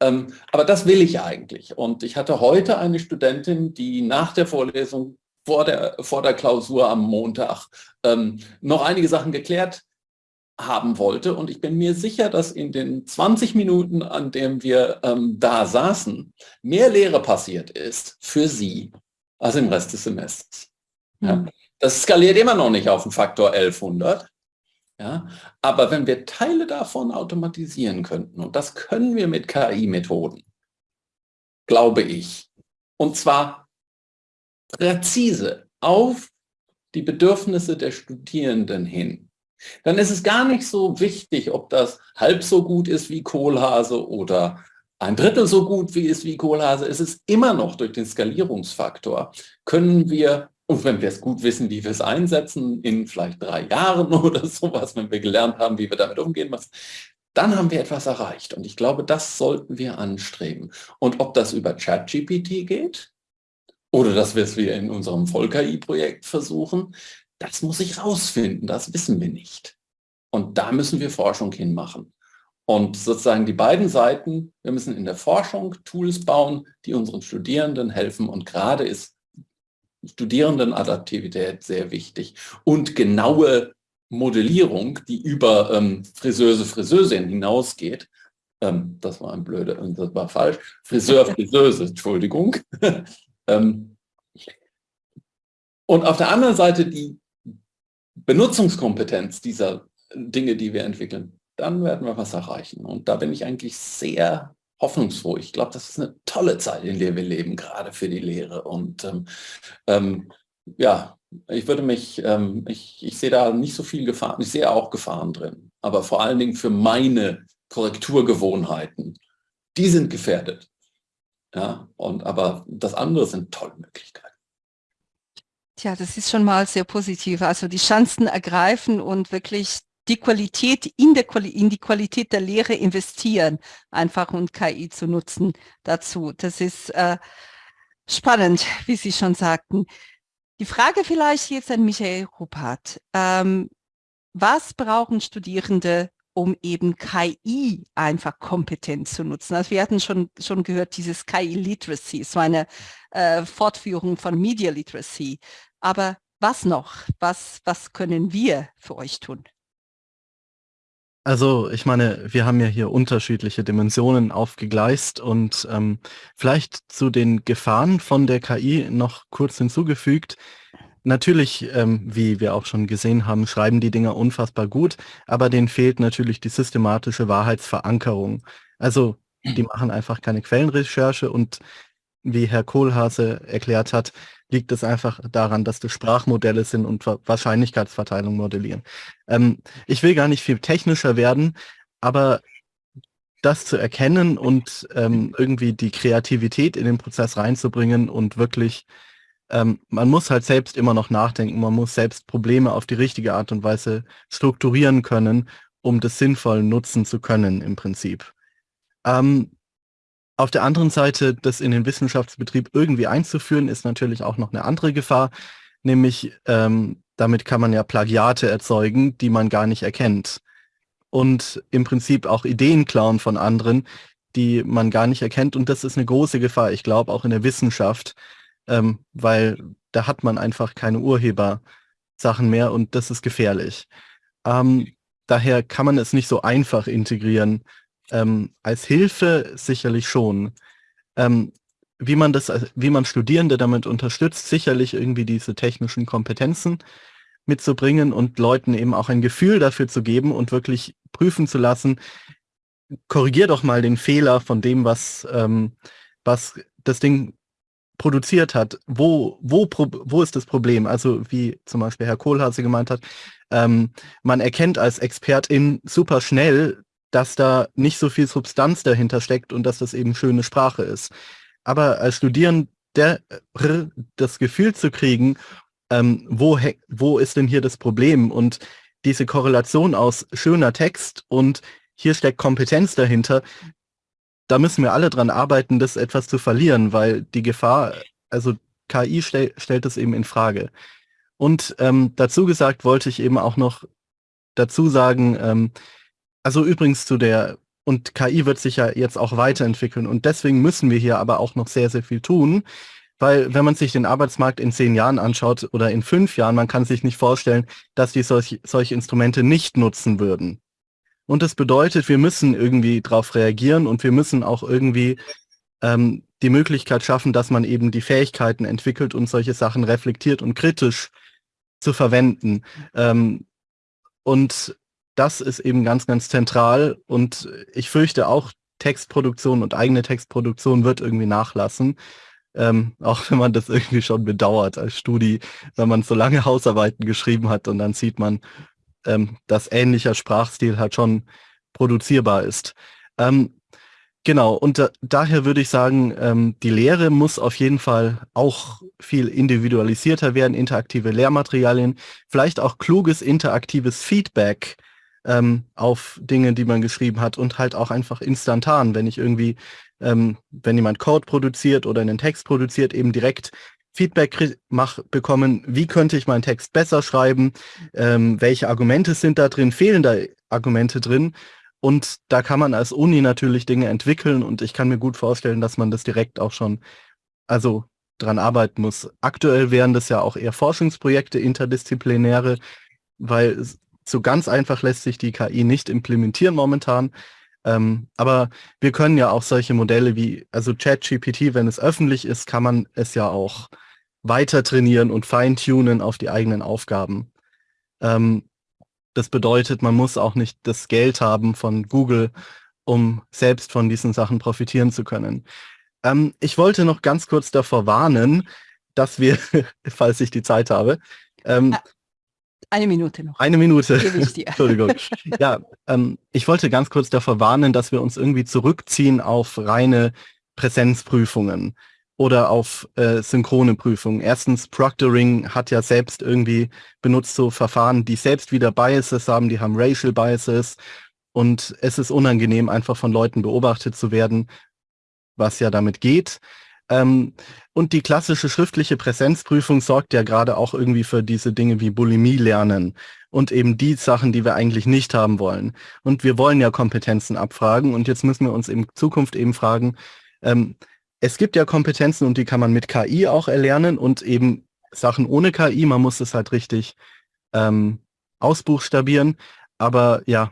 G: Ähm, aber das will ich eigentlich. Und ich hatte heute eine Studentin, die nach der Vorlesung vor der, vor der Klausur am Montag ähm, noch einige Sachen geklärt haben wollte. Und ich bin mir sicher, dass in den 20 Minuten, an denen wir ähm, da saßen, mehr Lehre passiert ist für sie als im Rest des Semesters. Ja. Hm. Das skaliert immer noch nicht auf den Faktor 1100, ja? Aber wenn wir Teile davon automatisieren könnten, und das können wir mit KI-Methoden, glaube ich, und zwar präzise auf die Bedürfnisse der Studierenden hin, dann ist es gar nicht so wichtig, ob das halb so gut ist wie Kohlhase oder ein Drittel so gut wie ist wie Kohlhase. Es ist immer noch durch den Skalierungsfaktor, können wir und wenn wir es gut wissen, wie wir es einsetzen, in vielleicht drei Jahren oder sowas, wenn wir gelernt haben, wie wir damit umgehen müssen, dann haben wir etwas erreicht. Und ich glaube, das sollten wir anstreben. Und ob das über ChatGPT geht oder dass wir es wir in unserem Voll-KI-Projekt versuchen, das muss ich rausfinden, das wissen wir nicht. Und da müssen wir Forschung hinmachen. Und sozusagen die beiden Seiten, wir müssen in der Forschung Tools bauen, die unseren Studierenden helfen. Und gerade ist Studierendenadaptivität sehr wichtig und genaue Modellierung, die über ähm, Friseuse, Friseusin hinausgeht. Ähm, das war ein blöde, das war falsch. Friseur, Friseuse, Entschuldigung. ähm, und auf der anderen Seite die Benutzungskompetenz dieser Dinge, die wir entwickeln, dann werden wir was erreichen. Und da bin ich eigentlich sehr hoffnungsfroh. Ich glaube, das ist eine tolle Zeit, in der wir leben, gerade für die Lehre. Und ähm, ähm, ja, ich würde mich, ähm, ich, ich sehe da nicht so viel Gefahren, ich sehe auch Gefahren drin, aber vor allen Dingen für meine Korrekturgewohnheiten, die sind gefährdet. Ja, und aber das andere sind tolle Möglichkeiten.
A: Tja, das ist schon mal sehr positiv. Also die Chancen ergreifen und wirklich die Qualität in, der, in die Qualität der Lehre investieren, einfach und KI zu nutzen dazu. Das ist äh, spannend, wie Sie schon sagten. Die Frage vielleicht jetzt an Michael Ruppert. Ähm, was brauchen Studierende, um eben KI einfach kompetent zu nutzen? Also wir hatten schon, schon gehört, dieses KI-Literacy, so eine äh, Fortführung von Media Literacy. Aber was noch? Was, was können wir für euch tun?
C: Also ich meine, wir haben ja hier unterschiedliche Dimensionen aufgegleist und ähm, vielleicht zu den Gefahren von der KI noch kurz hinzugefügt. Natürlich, ähm, wie wir auch schon gesehen haben, schreiben die Dinger unfassbar gut, aber denen fehlt natürlich die systematische Wahrheitsverankerung. Also die machen einfach keine Quellenrecherche und wie Herr Kohlhase erklärt hat, liegt es einfach daran, dass das Sprachmodelle sind und Wahrscheinlichkeitsverteilung modellieren. Ähm, ich will gar nicht viel technischer werden, aber das zu erkennen und ähm, irgendwie die Kreativität in den Prozess reinzubringen und wirklich, ähm, man muss halt selbst immer noch nachdenken, man muss selbst Probleme auf die richtige Art und Weise strukturieren können, um das sinnvoll nutzen zu können im Prinzip. Ähm, auf der anderen Seite, das in den Wissenschaftsbetrieb irgendwie einzuführen, ist natürlich auch noch eine andere Gefahr, nämlich ähm, damit kann man ja Plagiate erzeugen, die man gar nicht erkennt und im Prinzip auch Ideen klauen von anderen, die man gar nicht erkennt. Und das ist eine große Gefahr, ich glaube, auch in der Wissenschaft, ähm, weil da hat man einfach keine Urhebersachen mehr und das ist gefährlich. Ähm, daher kann man es nicht so einfach integrieren. Ähm, als Hilfe sicherlich schon. Ähm, wie man das, wie man Studierende damit unterstützt, sicherlich irgendwie diese technischen Kompetenzen mitzubringen und Leuten eben auch ein Gefühl dafür zu geben und wirklich prüfen zu lassen, korrigier doch mal den Fehler von dem, was, ähm, was das Ding produziert hat. Wo, wo, wo ist das Problem? Also wie zum Beispiel Herr Kohlhase gemeint hat, ähm, man erkennt als Expertin super schnell, dass da nicht so viel Substanz dahinter steckt und dass das eben schöne Sprache ist. Aber als Studierender das Gefühl zu kriegen, ähm, wo, wo ist denn hier das Problem? Und diese Korrelation aus schöner Text und hier steckt Kompetenz dahinter, da müssen wir alle dran arbeiten, das etwas zu verlieren, weil die Gefahr, also KI stell, stellt es eben in Frage. Und ähm, dazu gesagt wollte ich eben auch noch dazu sagen, ähm, also übrigens zu der, und KI wird sich ja jetzt auch weiterentwickeln und deswegen müssen wir hier aber auch noch sehr, sehr viel tun, weil wenn man sich den Arbeitsmarkt in zehn Jahren anschaut oder in fünf Jahren, man kann sich nicht vorstellen, dass die solch, solche Instrumente nicht nutzen würden. Und das bedeutet, wir müssen irgendwie darauf reagieren und wir müssen auch irgendwie ähm, die Möglichkeit schaffen, dass man eben die Fähigkeiten entwickelt und solche Sachen reflektiert und kritisch zu verwenden. Ähm, und das ist eben ganz, ganz zentral. Und ich fürchte auch, Textproduktion und eigene Textproduktion wird irgendwie nachlassen ähm, auch wenn man das irgendwie schon bedauert als Studi, wenn man so lange Hausarbeiten geschrieben hat und dann sieht man, ähm, dass ähnlicher Sprachstil halt schon produzierbar ist. Ähm, genau, und da, daher würde ich sagen, ähm, die Lehre muss auf jeden Fall auch viel individualisierter werden, interaktive Lehrmaterialien, vielleicht auch kluges interaktives Feedback ähm, auf Dinge, die man geschrieben hat und halt auch einfach instantan, wenn ich irgendwie ähm, wenn jemand Code produziert oder einen Text produziert, eben direkt Feedback mach, bekommen, wie könnte ich meinen Text besser schreiben, ähm, welche Argumente sind da drin, fehlen da Argumente drin. Und da kann man als Uni natürlich Dinge entwickeln und ich kann mir gut vorstellen, dass man das direkt auch schon, also dran arbeiten muss. Aktuell wären das ja auch eher Forschungsprojekte, interdisziplinäre, weil so ganz einfach lässt sich die KI nicht implementieren momentan. Ähm, aber wir können ja auch solche Modelle wie, also ChatGPT, wenn es öffentlich ist, kann man es ja auch weiter trainieren und feintunen auf die eigenen Aufgaben. Ähm, das bedeutet, man muss auch nicht das Geld haben von Google, um selbst von diesen Sachen profitieren zu können. Ähm, ich wollte noch ganz kurz davor warnen, dass wir, falls ich die Zeit habe, ähm,
A: ah, eine Minute noch.
C: Eine Minute. Entschuldigung. ja, ähm, ich wollte ganz kurz davor warnen, dass wir uns irgendwie zurückziehen auf reine Präsenzprüfungen oder auf äh, synchrone Prüfungen. Erstens, Proctoring hat ja selbst irgendwie benutzt so Verfahren, die selbst wieder Biases haben, die haben Racial Biases und es ist unangenehm, einfach von Leuten beobachtet zu werden, was ja damit geht. Ähm, und die klassische schriftliche Präsenzprüfung sorgt ja gerade auch irgendwie für diese Dinge wie Bulimie lernen und eben die Sachen, die wir eigentlich nicht haben wollen. Und wir wollen ja Kompetenzen abfragen und jetzt müssen wir uns in Zukunft eben fragen, ähm, es gibt ja Kompetenzen und die kann man mit KI auch erlernen und eben Sachen ohne KI, man muss es halt richtig ähm, ausbuchstabieren. Aber ja,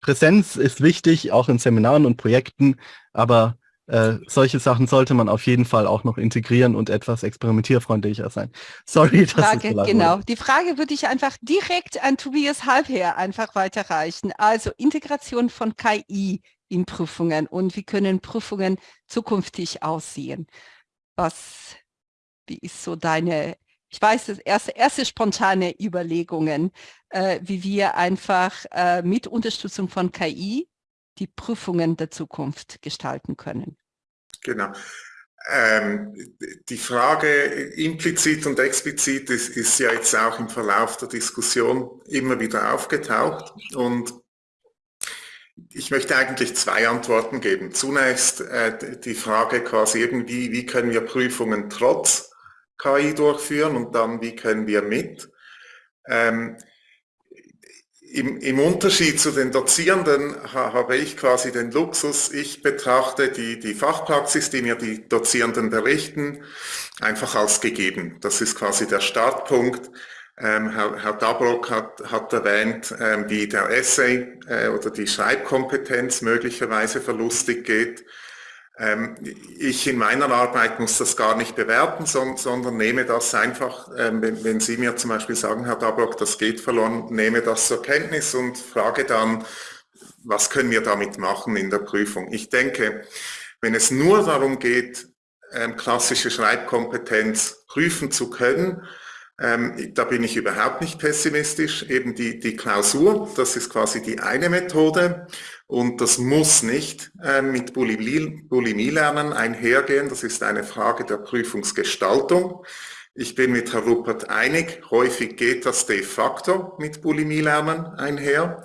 C: Präsenz ist wichtig, auch in Seminaren und Projekten, aber äh, solche Sachen sollte man auf jeden Fall auch noch integrieren und etwas experimentierfreundlicher sein. Sorry,
A: dass Frage, so Genau, wurde. die Frage würde ich einfach direkt an Tobias Halbherr einfach weiterreichen. Also Integration von KI in Prüfungen und wie können Prüfungen zukünftig aussehen. was, wie ist so deine, ich weiß, das erste, erste spontane Überlegungen, äh, wie wir einfach äh, mit Unterstützung von KI die Prüfungen der Zukunft gestalten können.
E: Genau. Ähm, die Frage implizit und explizit ist, ist, ja jetzt auch im Verlauf der Diskussion immer wieder aufgetaucht und ich möchte eigentlich zwei Antworten geben. Zunächst äh, die Frage quasi irgendwie, wie können wir Prüfungen trotz KI durchführen und dann wie können wir mit. Ähm, im, im, Unterschied zu den Dozierenden ha, habe ich quasi den Luxus, ich betrachte die, die Fachpraxis, die mir die Dozierenden berichten, einfach als gegeben. Das ist quasi der Startpunkt. Ähm, Herr, Herr Dabrock hat, hat erwähnt, ähm, wie der Essay äh, oder die Schreibkompetenz möglicherweise verlustig geht. Ähm, ich in meiner Arbeit muss das gar nicht bewerten, sondern nehme das einfach, ähm, wenn, Sie mir zum Beispiel sagen, Herr Dabrock, das geht verloren, nehme das zur Kenntnis und frage dann, was können wir damit machen in der Prüfung. Ich denke, wenn es nur darum geht, ähm, klassische Schreibkompetenz prüfen zu können, da bin ich überhaupt nicht pessimistisch. Eben die, die Klausur, das ist quasi die eine Methode. Und das muss nicht äh, mit Bulimie-Lernen einhergehen. Das ist eine Frage der Prüfungsgestaltung. Ich bin mit Herr Ruppert einig, häufig geht das de facto mit Bulimie-Lernen einher.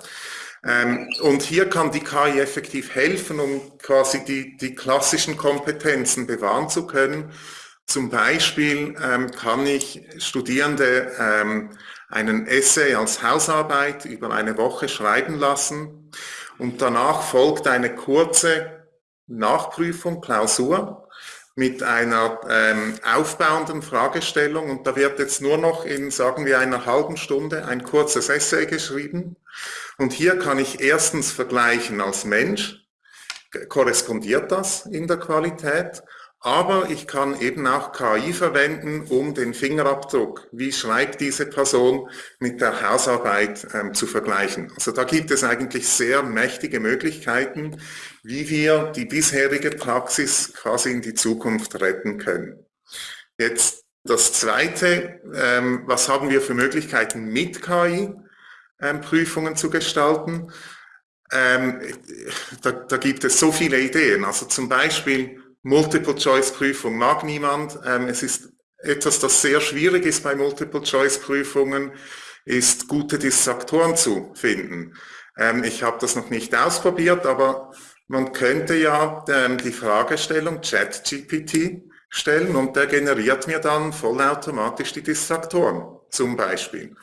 E: Ähm, und hier kann die KI effektiv helfen, um quasi die, die klassischen Kompetenzen bewahren zu können. Zum Beispiel ähm, kann ich Studierende ähm, einen Essay als Hausarbeit über eine Woche schreiben lassen und danach folgt eine kurze Nachprüfung, Klausur mit einer ähm, aufbauenden Fragestellung und da wird jetzt nur noch in, sagen wir, einer halben Stunde ein kurzes Essay geschrieben. Und hier kann ich erstens vergleichen als Mensch, korrespondiert das in der Qualität aber ich kann eben auch KI verwenden, um den Fingerabdruck, wie schreibt diese Person, mit der Hausarbeit ähm, zu vergleichen. Also da gibt es eigentlich sehr mächtige Möglichkeiten, wie wir die bisherige Praxis quasi in die Zukunft retten können. Jetzt das Zweite, ähm, was haben wir für Möglichkeiten mit KI ähm, Prüfungen zu gestalten? Ähm, da, da gibt es so viele Ideen. Also zum Beispiel Multiple-Choice-Prüfung mag niemand. Ähm, es ist etwas, das sehr schwierig ist bei Multiple-Choice-Prüfungen, ist gute Dissaktoren zu finden. Ähm, ich habe das noch nicht ausprobiert, aber man könnte ja ähm, die Fragestellung ChatGPT stellen und der generiert mir dann vollautomatisch die Dissaktoren zum Beispiel.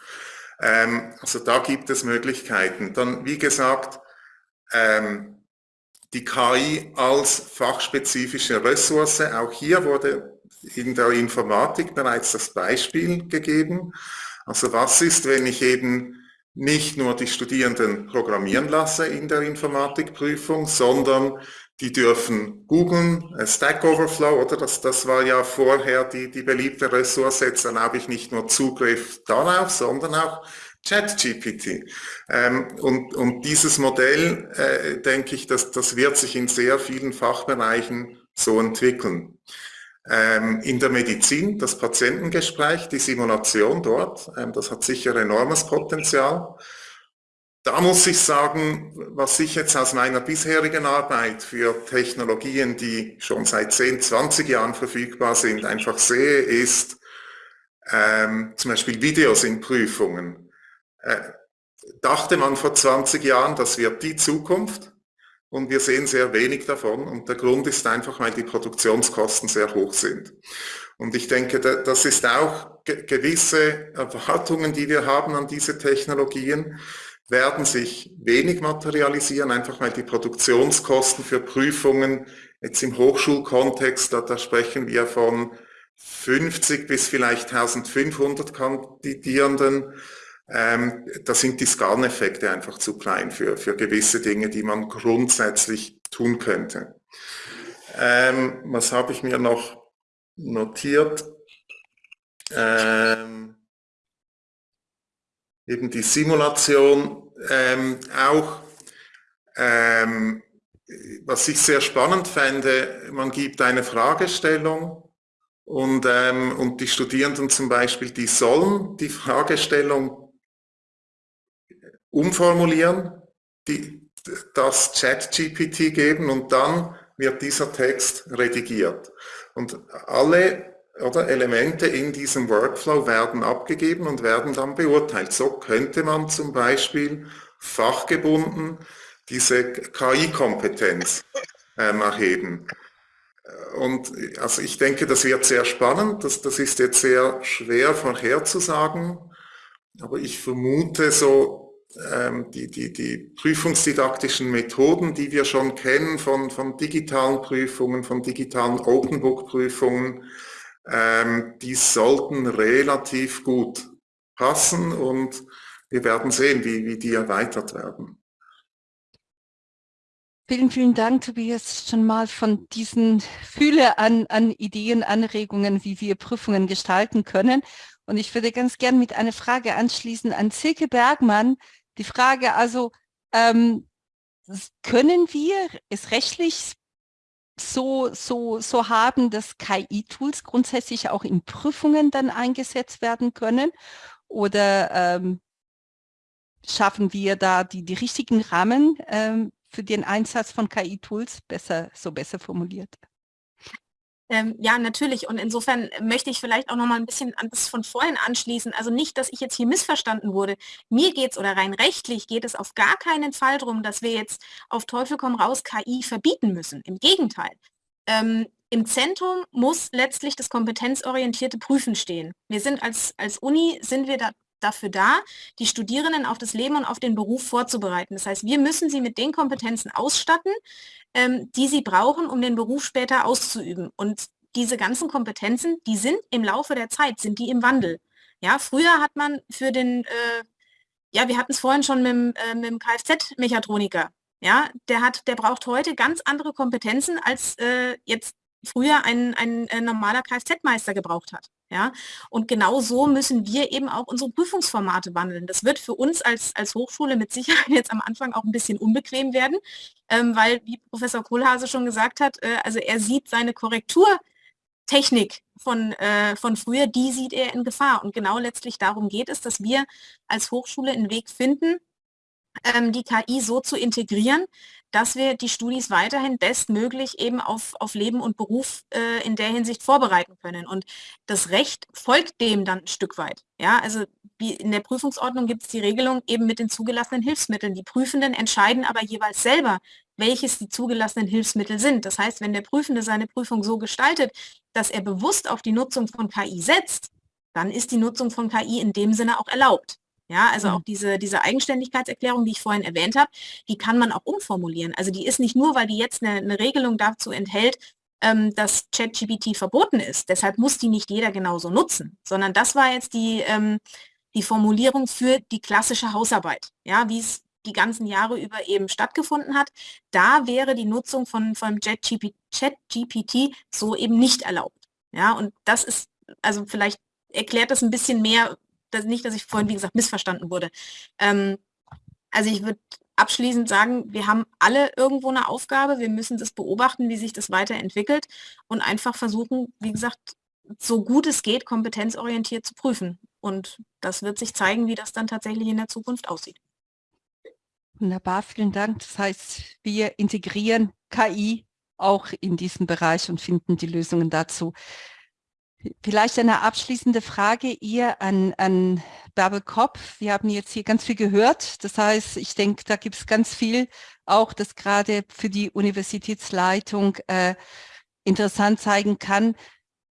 E: Also da gibt es Möglichkeiten. Dann, wie gesagt, ähm, die KI als fachspezifische Ressource. Auch hier wurde in der Informatik bereits das Beispiel gegeben. Also was ist, wenn ich eben nicht nur die Studierenden programmieren lasse in der Informatikprüfung, sondern die dürfen googeln, Stack Overflow, oder das, das war ja vorher die, die beliebte Ressource, jetzt erlaube ich nicht nur Zugriff darauf, sondern auch ChatGPT. Ähm, und, und dieses Modell, äh, denke ich, dass, das wird sich in sehr vielen Fachbereichen so entwickeln. Ähm, in der Medizin, das Patientengespräch, die Simulation dort, ähm, das hat sicher enormes Potenzial. Da muss ich sagen, was ich jetzt aus meiner bisherigen Arbeit für Technologien, die schon seit 10, 20 Jahren verfügbar sind, einfach sehe, ist ähm, zum Beispiel Videos in Prüfungen dachte man vor 20 Jahren, das wird die Zukunft und wir sehen sehr wenig davon und der Grund ist einfach, weil die Produktionskosten sehr hoch sind. Und ich denke, das ist auch gewisse Erwartungen, die wir haben an diese Technologien, werden sich wenig materialisieren, einfach weil die Produktionskosten für Prüfungen jetzt im Hochschulkontext, da, da sprechen wir von 50 bis vielleicht 1500 Kandidierenden, ähm, da sind die Skaleneffekte einfach zu klein für, für gewisse Dinge, die man grundsätzlich tun könnte. Ähm, was habe ich mir noch notiert? Ähm, eben die Simulation ähm, auch. Ähm, was ich sehr spannend fände, man gibt eine Fragestellung Und, ähm, und die Studierenden zum Beispiel, die sollen die Fragestellung umformulieren, die, das Chat-GPT geben und dann wird dieser Text redigiert. Und alle oder, Elemente in diesem Workflow werden abgegeben und werden dann beurteilt. So könnte man zum Beispiel fachgebunden diese KI-Kompetenz ähm, erheben. Und also ich denke, das wird sehr spannend. Das, das ist jetzt sehr schwer vorherzusagen. Aber ich vermute so, die, die, die prüfungsdidaktischen Methoden, die wir schon kennen von, von digitalen Prüfungen, von digitalen Open Book Prüfungen, ähm, die sollten relativ gut passen und wir werden sehen, wie, wie die erweitert werden.
A: Vielen, vielen Dank, Tobias, schon mal von diesen Fülle an, an Ideen, Anregungen, wie wir Prüfungen gestalten können. Und ich würde ganz gern mit einer Frage anschließen an Silke Bergmann. Die Frage also, ähm, können wir es rechtlich so, so, so haben, dass KI-Tools grundsätzlich auch in Prüfungen dann eingesetzt werden können? Oder ähm, schaffen wir da die, die richtigen Rahmen ähm, für den Einsatz von KI-Tools? Besser, so besser formuliert.
F: Ähm, ja, natürlich. Und insofern möchte ich vielleicht auch noch mal ein bisschen an das von vorhin anschließen. Also nicht, dass ich jetzt hier missverstanden wurde. Mir geht es oder rein rechtlich geht es auf gar keinen Fall darum, dass wir jetzt auf Teufel komm raus KI verbieten müssen. Im Gegenteil. Ähm, Im Zentrum muss letztlich das kompetenzorientierte Prüfen stehen. Wir sind als, als Uni, sind wir da dafür da, die Studierenden auf das Leben und auf den Beruf vorzubereiten. Das heißt, wir müssen sie mit den Kompetenzen ausstatten, ähm, die sie brauchen, um den Beruf später auszuüben. Und diese ganzen Kompetenzen, die sind im Laufe der Zeit, sind die im Wandel. Ja, früher hat man für den, äh, ja, wir hatten es vorhin schon mit, äh, mit dem Kfz-Mechatroniker. Ja, der hat, der braucht heute ganz andere Kompetenzen als äh, jetzt früher ein, ein, äh, normaler Kfz-Meister gebraucht hat. Ja? Und genau so müssen wir eben auch unsere Prüfungsformate wandeln. Das wird für uns als, als Hochschule mit Sicherheit jetzt am Anfang auch ein bisschen unbequem werden, ähm, weil, wie Professor Kohlhase schon gesagt hat, äh, also er sieht seine Korrekturtechnik von, äh, von früher, die sieht er in Gefahr. Und genau letztlich darum geht es, dass wir als Hochschule einen Weg finden, ähm, die KI so zu integrieren, dass wir die Studis weiterhin bestmöglich eben auf, auf Leben und Beruf äh, in der Hinsicht vorbereiten können. Und das Recht folgt dem dann ein Stück weit. Ja, also in der Prüfungsordnung gibt es die Regelung eben mit den zugelassenen Hilfsmitteln. Die Prüfenden entscheiden aber jeweils selber, welches die zugelassenen Hilfsmittel sind. Das heißt, wenn der Prüfende seine Prüfung so gestaltet, dass er bewusst auf die Nutzung von KI setzt, dann ist die Nutzung von KI in dem Sinne auch erlaubt. Ja, also auch mhm. diese, diese Eigenständigkeitserklärung, die ich vorhin erwähnt habe, die kann man auch umformulieren. Also die ist nicht nur, weil die jetzt eine, eine Regelung dazu enthält, ähm, dass ChatGPT verboten ist. Deshalb muss die nicht jeder genauso nutzen, sondern das war jetzt die, ähm, die Formulierung für die klassische Hausarbeit, ja, wie es die ganzen Jahre über eben stattgefunden hat. Da wäre die Nutzung von, von ChatGPT so eben nicht erlaubt. Ja, und das ist, also vielleicht erklärt das ein bisschen mehr, dass, nicht, dass ich vorhin, wie gesagt, missverstanden wurde. Ähm, also ich würde abschließend sagen, wir haben alle irgendwo eine Aufgabe, wir müssen das beobachten, wie sich das weiterentwickelt und einfach versuchen, wie gesagt, so gut es geht, kompetenzorientiert zu prüfen. Und das wird sich zeigen, wie das dann tatsächlich in der Zukunft aussieht.
A: Wunderbar, vielen Dank. Das heißt, wir integrieren KI auch in diesem Bereich und finden die Lösungen dazu. Vielleicht eine abschließende Frage ihr an, an Bärbel Kopp. Wir haben jetzt hier ganz viel gehört. Das heißt, ich denke, da gibt es ganz viel auch, das gerade für die Universitätsleitung äh, interessant zeigen kann.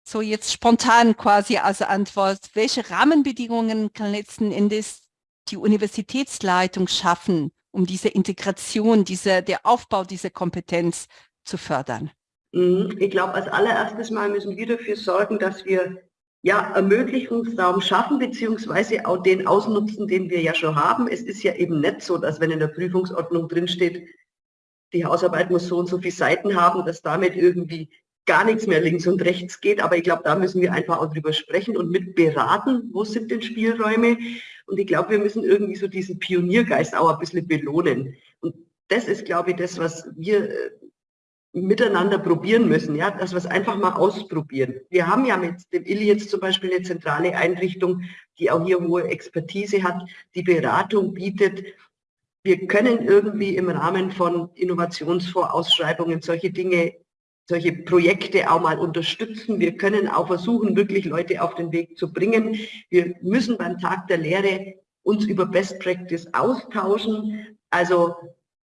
A: So jetzt spontan quasi als Antwort, welche Rahmenbedingungen kann letzten Endes die Universitätsleitung schaffen, um diese Integration, diese, der Aufbau dieser Kompetenz zu fördern?
B: Mhm. Ich glaube, als allererstes Mal müssen wir dafür sorgen, dass wir ja, Ermöglichungsraum schaffen, beziehungsweise auch den ausnutzen, den wir ja schon haben. Es ist ja eben nicht so, dass wenn in der Prüfungsordnung drinsteht, die Hausarbeit muss so und so viele Seiten haben, dass damit irgendwie gar nichts mehr links und rechts geht. Aber ich glaube, da müssen wir einfach auch drüber sprechen und mit beraten, wo sind denn Spielräume. Und ich glaube, wir müssen irgendwie so diesen Pioniergeist auch ein bisschen belohnen. Und das ist, glaube ich, das, was wir äh, miteinander probieren müssen, ja, dass wir es einfach mal ausprobieren. Wir haben ja mit dem Illy jetzt zum Beispiel eine zentrale Einrichtung, die auch hier hohe Expertise hat, die Beratung bietet. Wir können irgendwie im Rahmen von Innovationsvorausschreibungen solche Dinge, solche Projekte auch mal unterstützen. Wir können auch versuchen, wirklich Leute auf den Weg zu bringen. Wir müssen beim Tag der Lehre uns über Best Practice austauschen. Also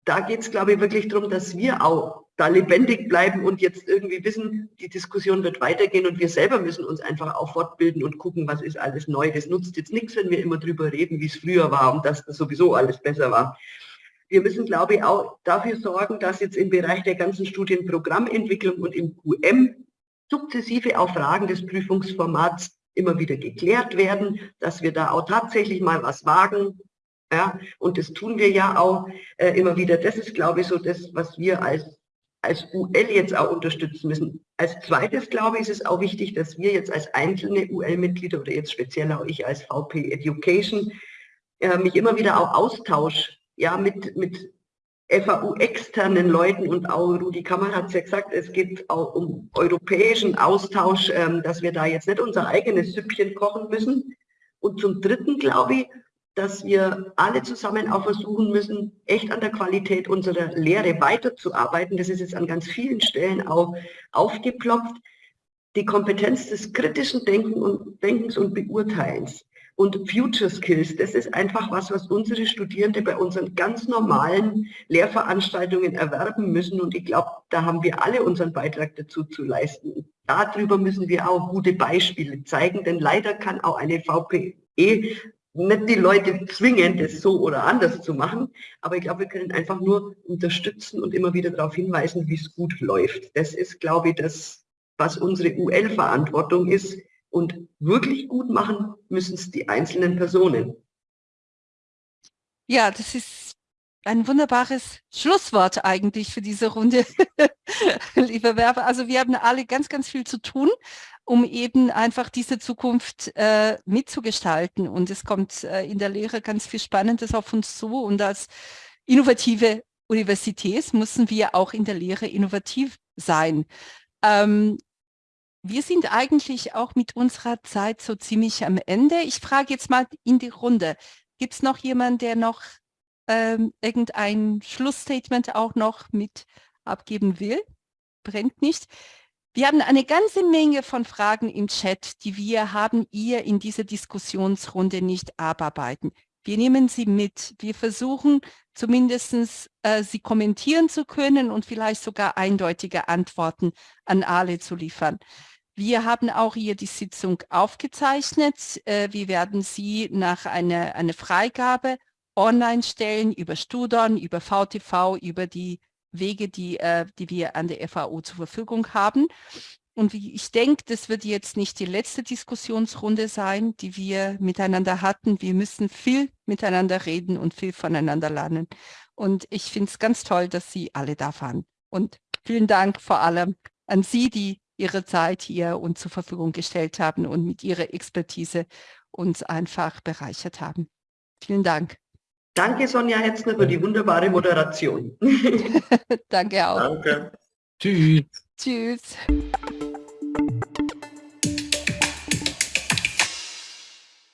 B: da geht es, glaube ich, wirklich darum, dass wir auch da lebendig bleiben und jetzt irgendwie wissen, die Diskussion wird weitergehen und wir selber müssen uns einfach auch fortbilden und gucken, was ist alles neu. Das nutzt jetzt nichts, wenn wir immer drüber reden, wie es früher war und dass das sowieso alles besser war. Wir müssen, glaube ich, auch dafür sorgen, dass jetzt im Bereich der ganzen Studienprogrammentwicklung und im QM sukzessive auch Fragen des Prüfungsformats immer wieder geklärt werden, dass wir da auch tatsächlich mal was wagen, ja, und das tun wir ja auch äh, immer wieder. Das ist, glaube ich, so das, was wir als, als UL jetzt auch unterstützen müssen. Als zweites, glaube ich, ist es auch wichtig, dass wir jetzt als einzelne UL-Mitglieder oder jetzt speziell auch ich als VP Education äh, mich immer wieder auch austausche, ja, mit, mit FAU-externen Leuten und auch Rudi Kammer hat es ja gesagt, es geht auch um europäischen Austausch, ähm, dass wir da jetzt nicht unser eigenes Süppchen kochen müssen. Und zum Dritten, glaube ich, dass wir alle zusammen auch versuchen müssen, echt an der Qualität unserer Lehre weiterzuarbeiten. Das ist jetzt an ganz vielen Stellen auch aufgeploppt. Die Kompetenz des kritischen Denken und, Denkens und Beurteilens und Future Skills, das ist einfach was, was unsere Studierende bei unseren ganz normalen Lehrveranstaltungen erwerben müssen. Und ich glaube, da haben wir alle unseren Beitrag dazu zu leisten. Darüber müssen wir auch gute Beispiele zeigen, denn leider kann auch eine VPE nicht die Leute zwingen, das so oder anders zu machen, aber ich glaube, wir können einfach nur unterstützen und immer wieder darauf hinweisen, wie es gut läuft. Das ist, glaube ich, das, was unsere UL-Verantwortung ist. Und wirklich gut machen müssen es die einzelnen Personen.
A: Ja, das ist ein wunderbares Schlusswort eigentlich für diese Runde, liebe Werber. Also wir haben alle ganz, ganz viel zu tun um eben einfach diese Zukunft äh, mitzugestalten. Und es kommt äh, in der Lehre ganz viel Spannendes auf uns zu. Und als innovative Universität müssen wir auch in der Lehre innovativ sein. Ähm, wir sind eigentlich auch mit unserer Zeit so ziemlich am Ende. Ich frage jetzt mal in die Runde. Gibt es noch jemanden, der noch ähm, irgendein Schlussstatement auch noch mit abgeben will? Brennt nicht. Wir haben eine ganze Menge von Fragen im Chat, die wir haben ihr in dieser Diskussionsrunde nicht abarbeiten. Wir nehmen sie mit. Wir versuchen zumindest äh, sie kommentieren zu können und vielleicht sogar eindeutige Antworten an alle zu liefern. Wir haben auch hier die Sitzung aufgezeichnet. Äh, wir werden sie nach einer eine Freigabe online stellen über Studon, über VTV, über die Wege, die, äh, die wir an der FAO zur Verfügung haben. Und wie ich denke, das wird jetzt nicht die letzte Diskussionsrunde sein, die wir miteinander hatten. Wir müssen viel miteinander reden und viel voneinander lernen. Und ich finde es ganz toll, dass Sie alle da waren. Und vielen Dank vor allem an Sie, die Ihre Zeit hier uns zur Verfügung gestellt haben und mit Ihrer Expertise uns einfach bereichert haben. Vielen Dank.
B: Danke, Sonja Hetzner, für die wunderbare Moderation.
A: Danke auch.
E: Danke.
H: Tschüss.
A: Tschüss.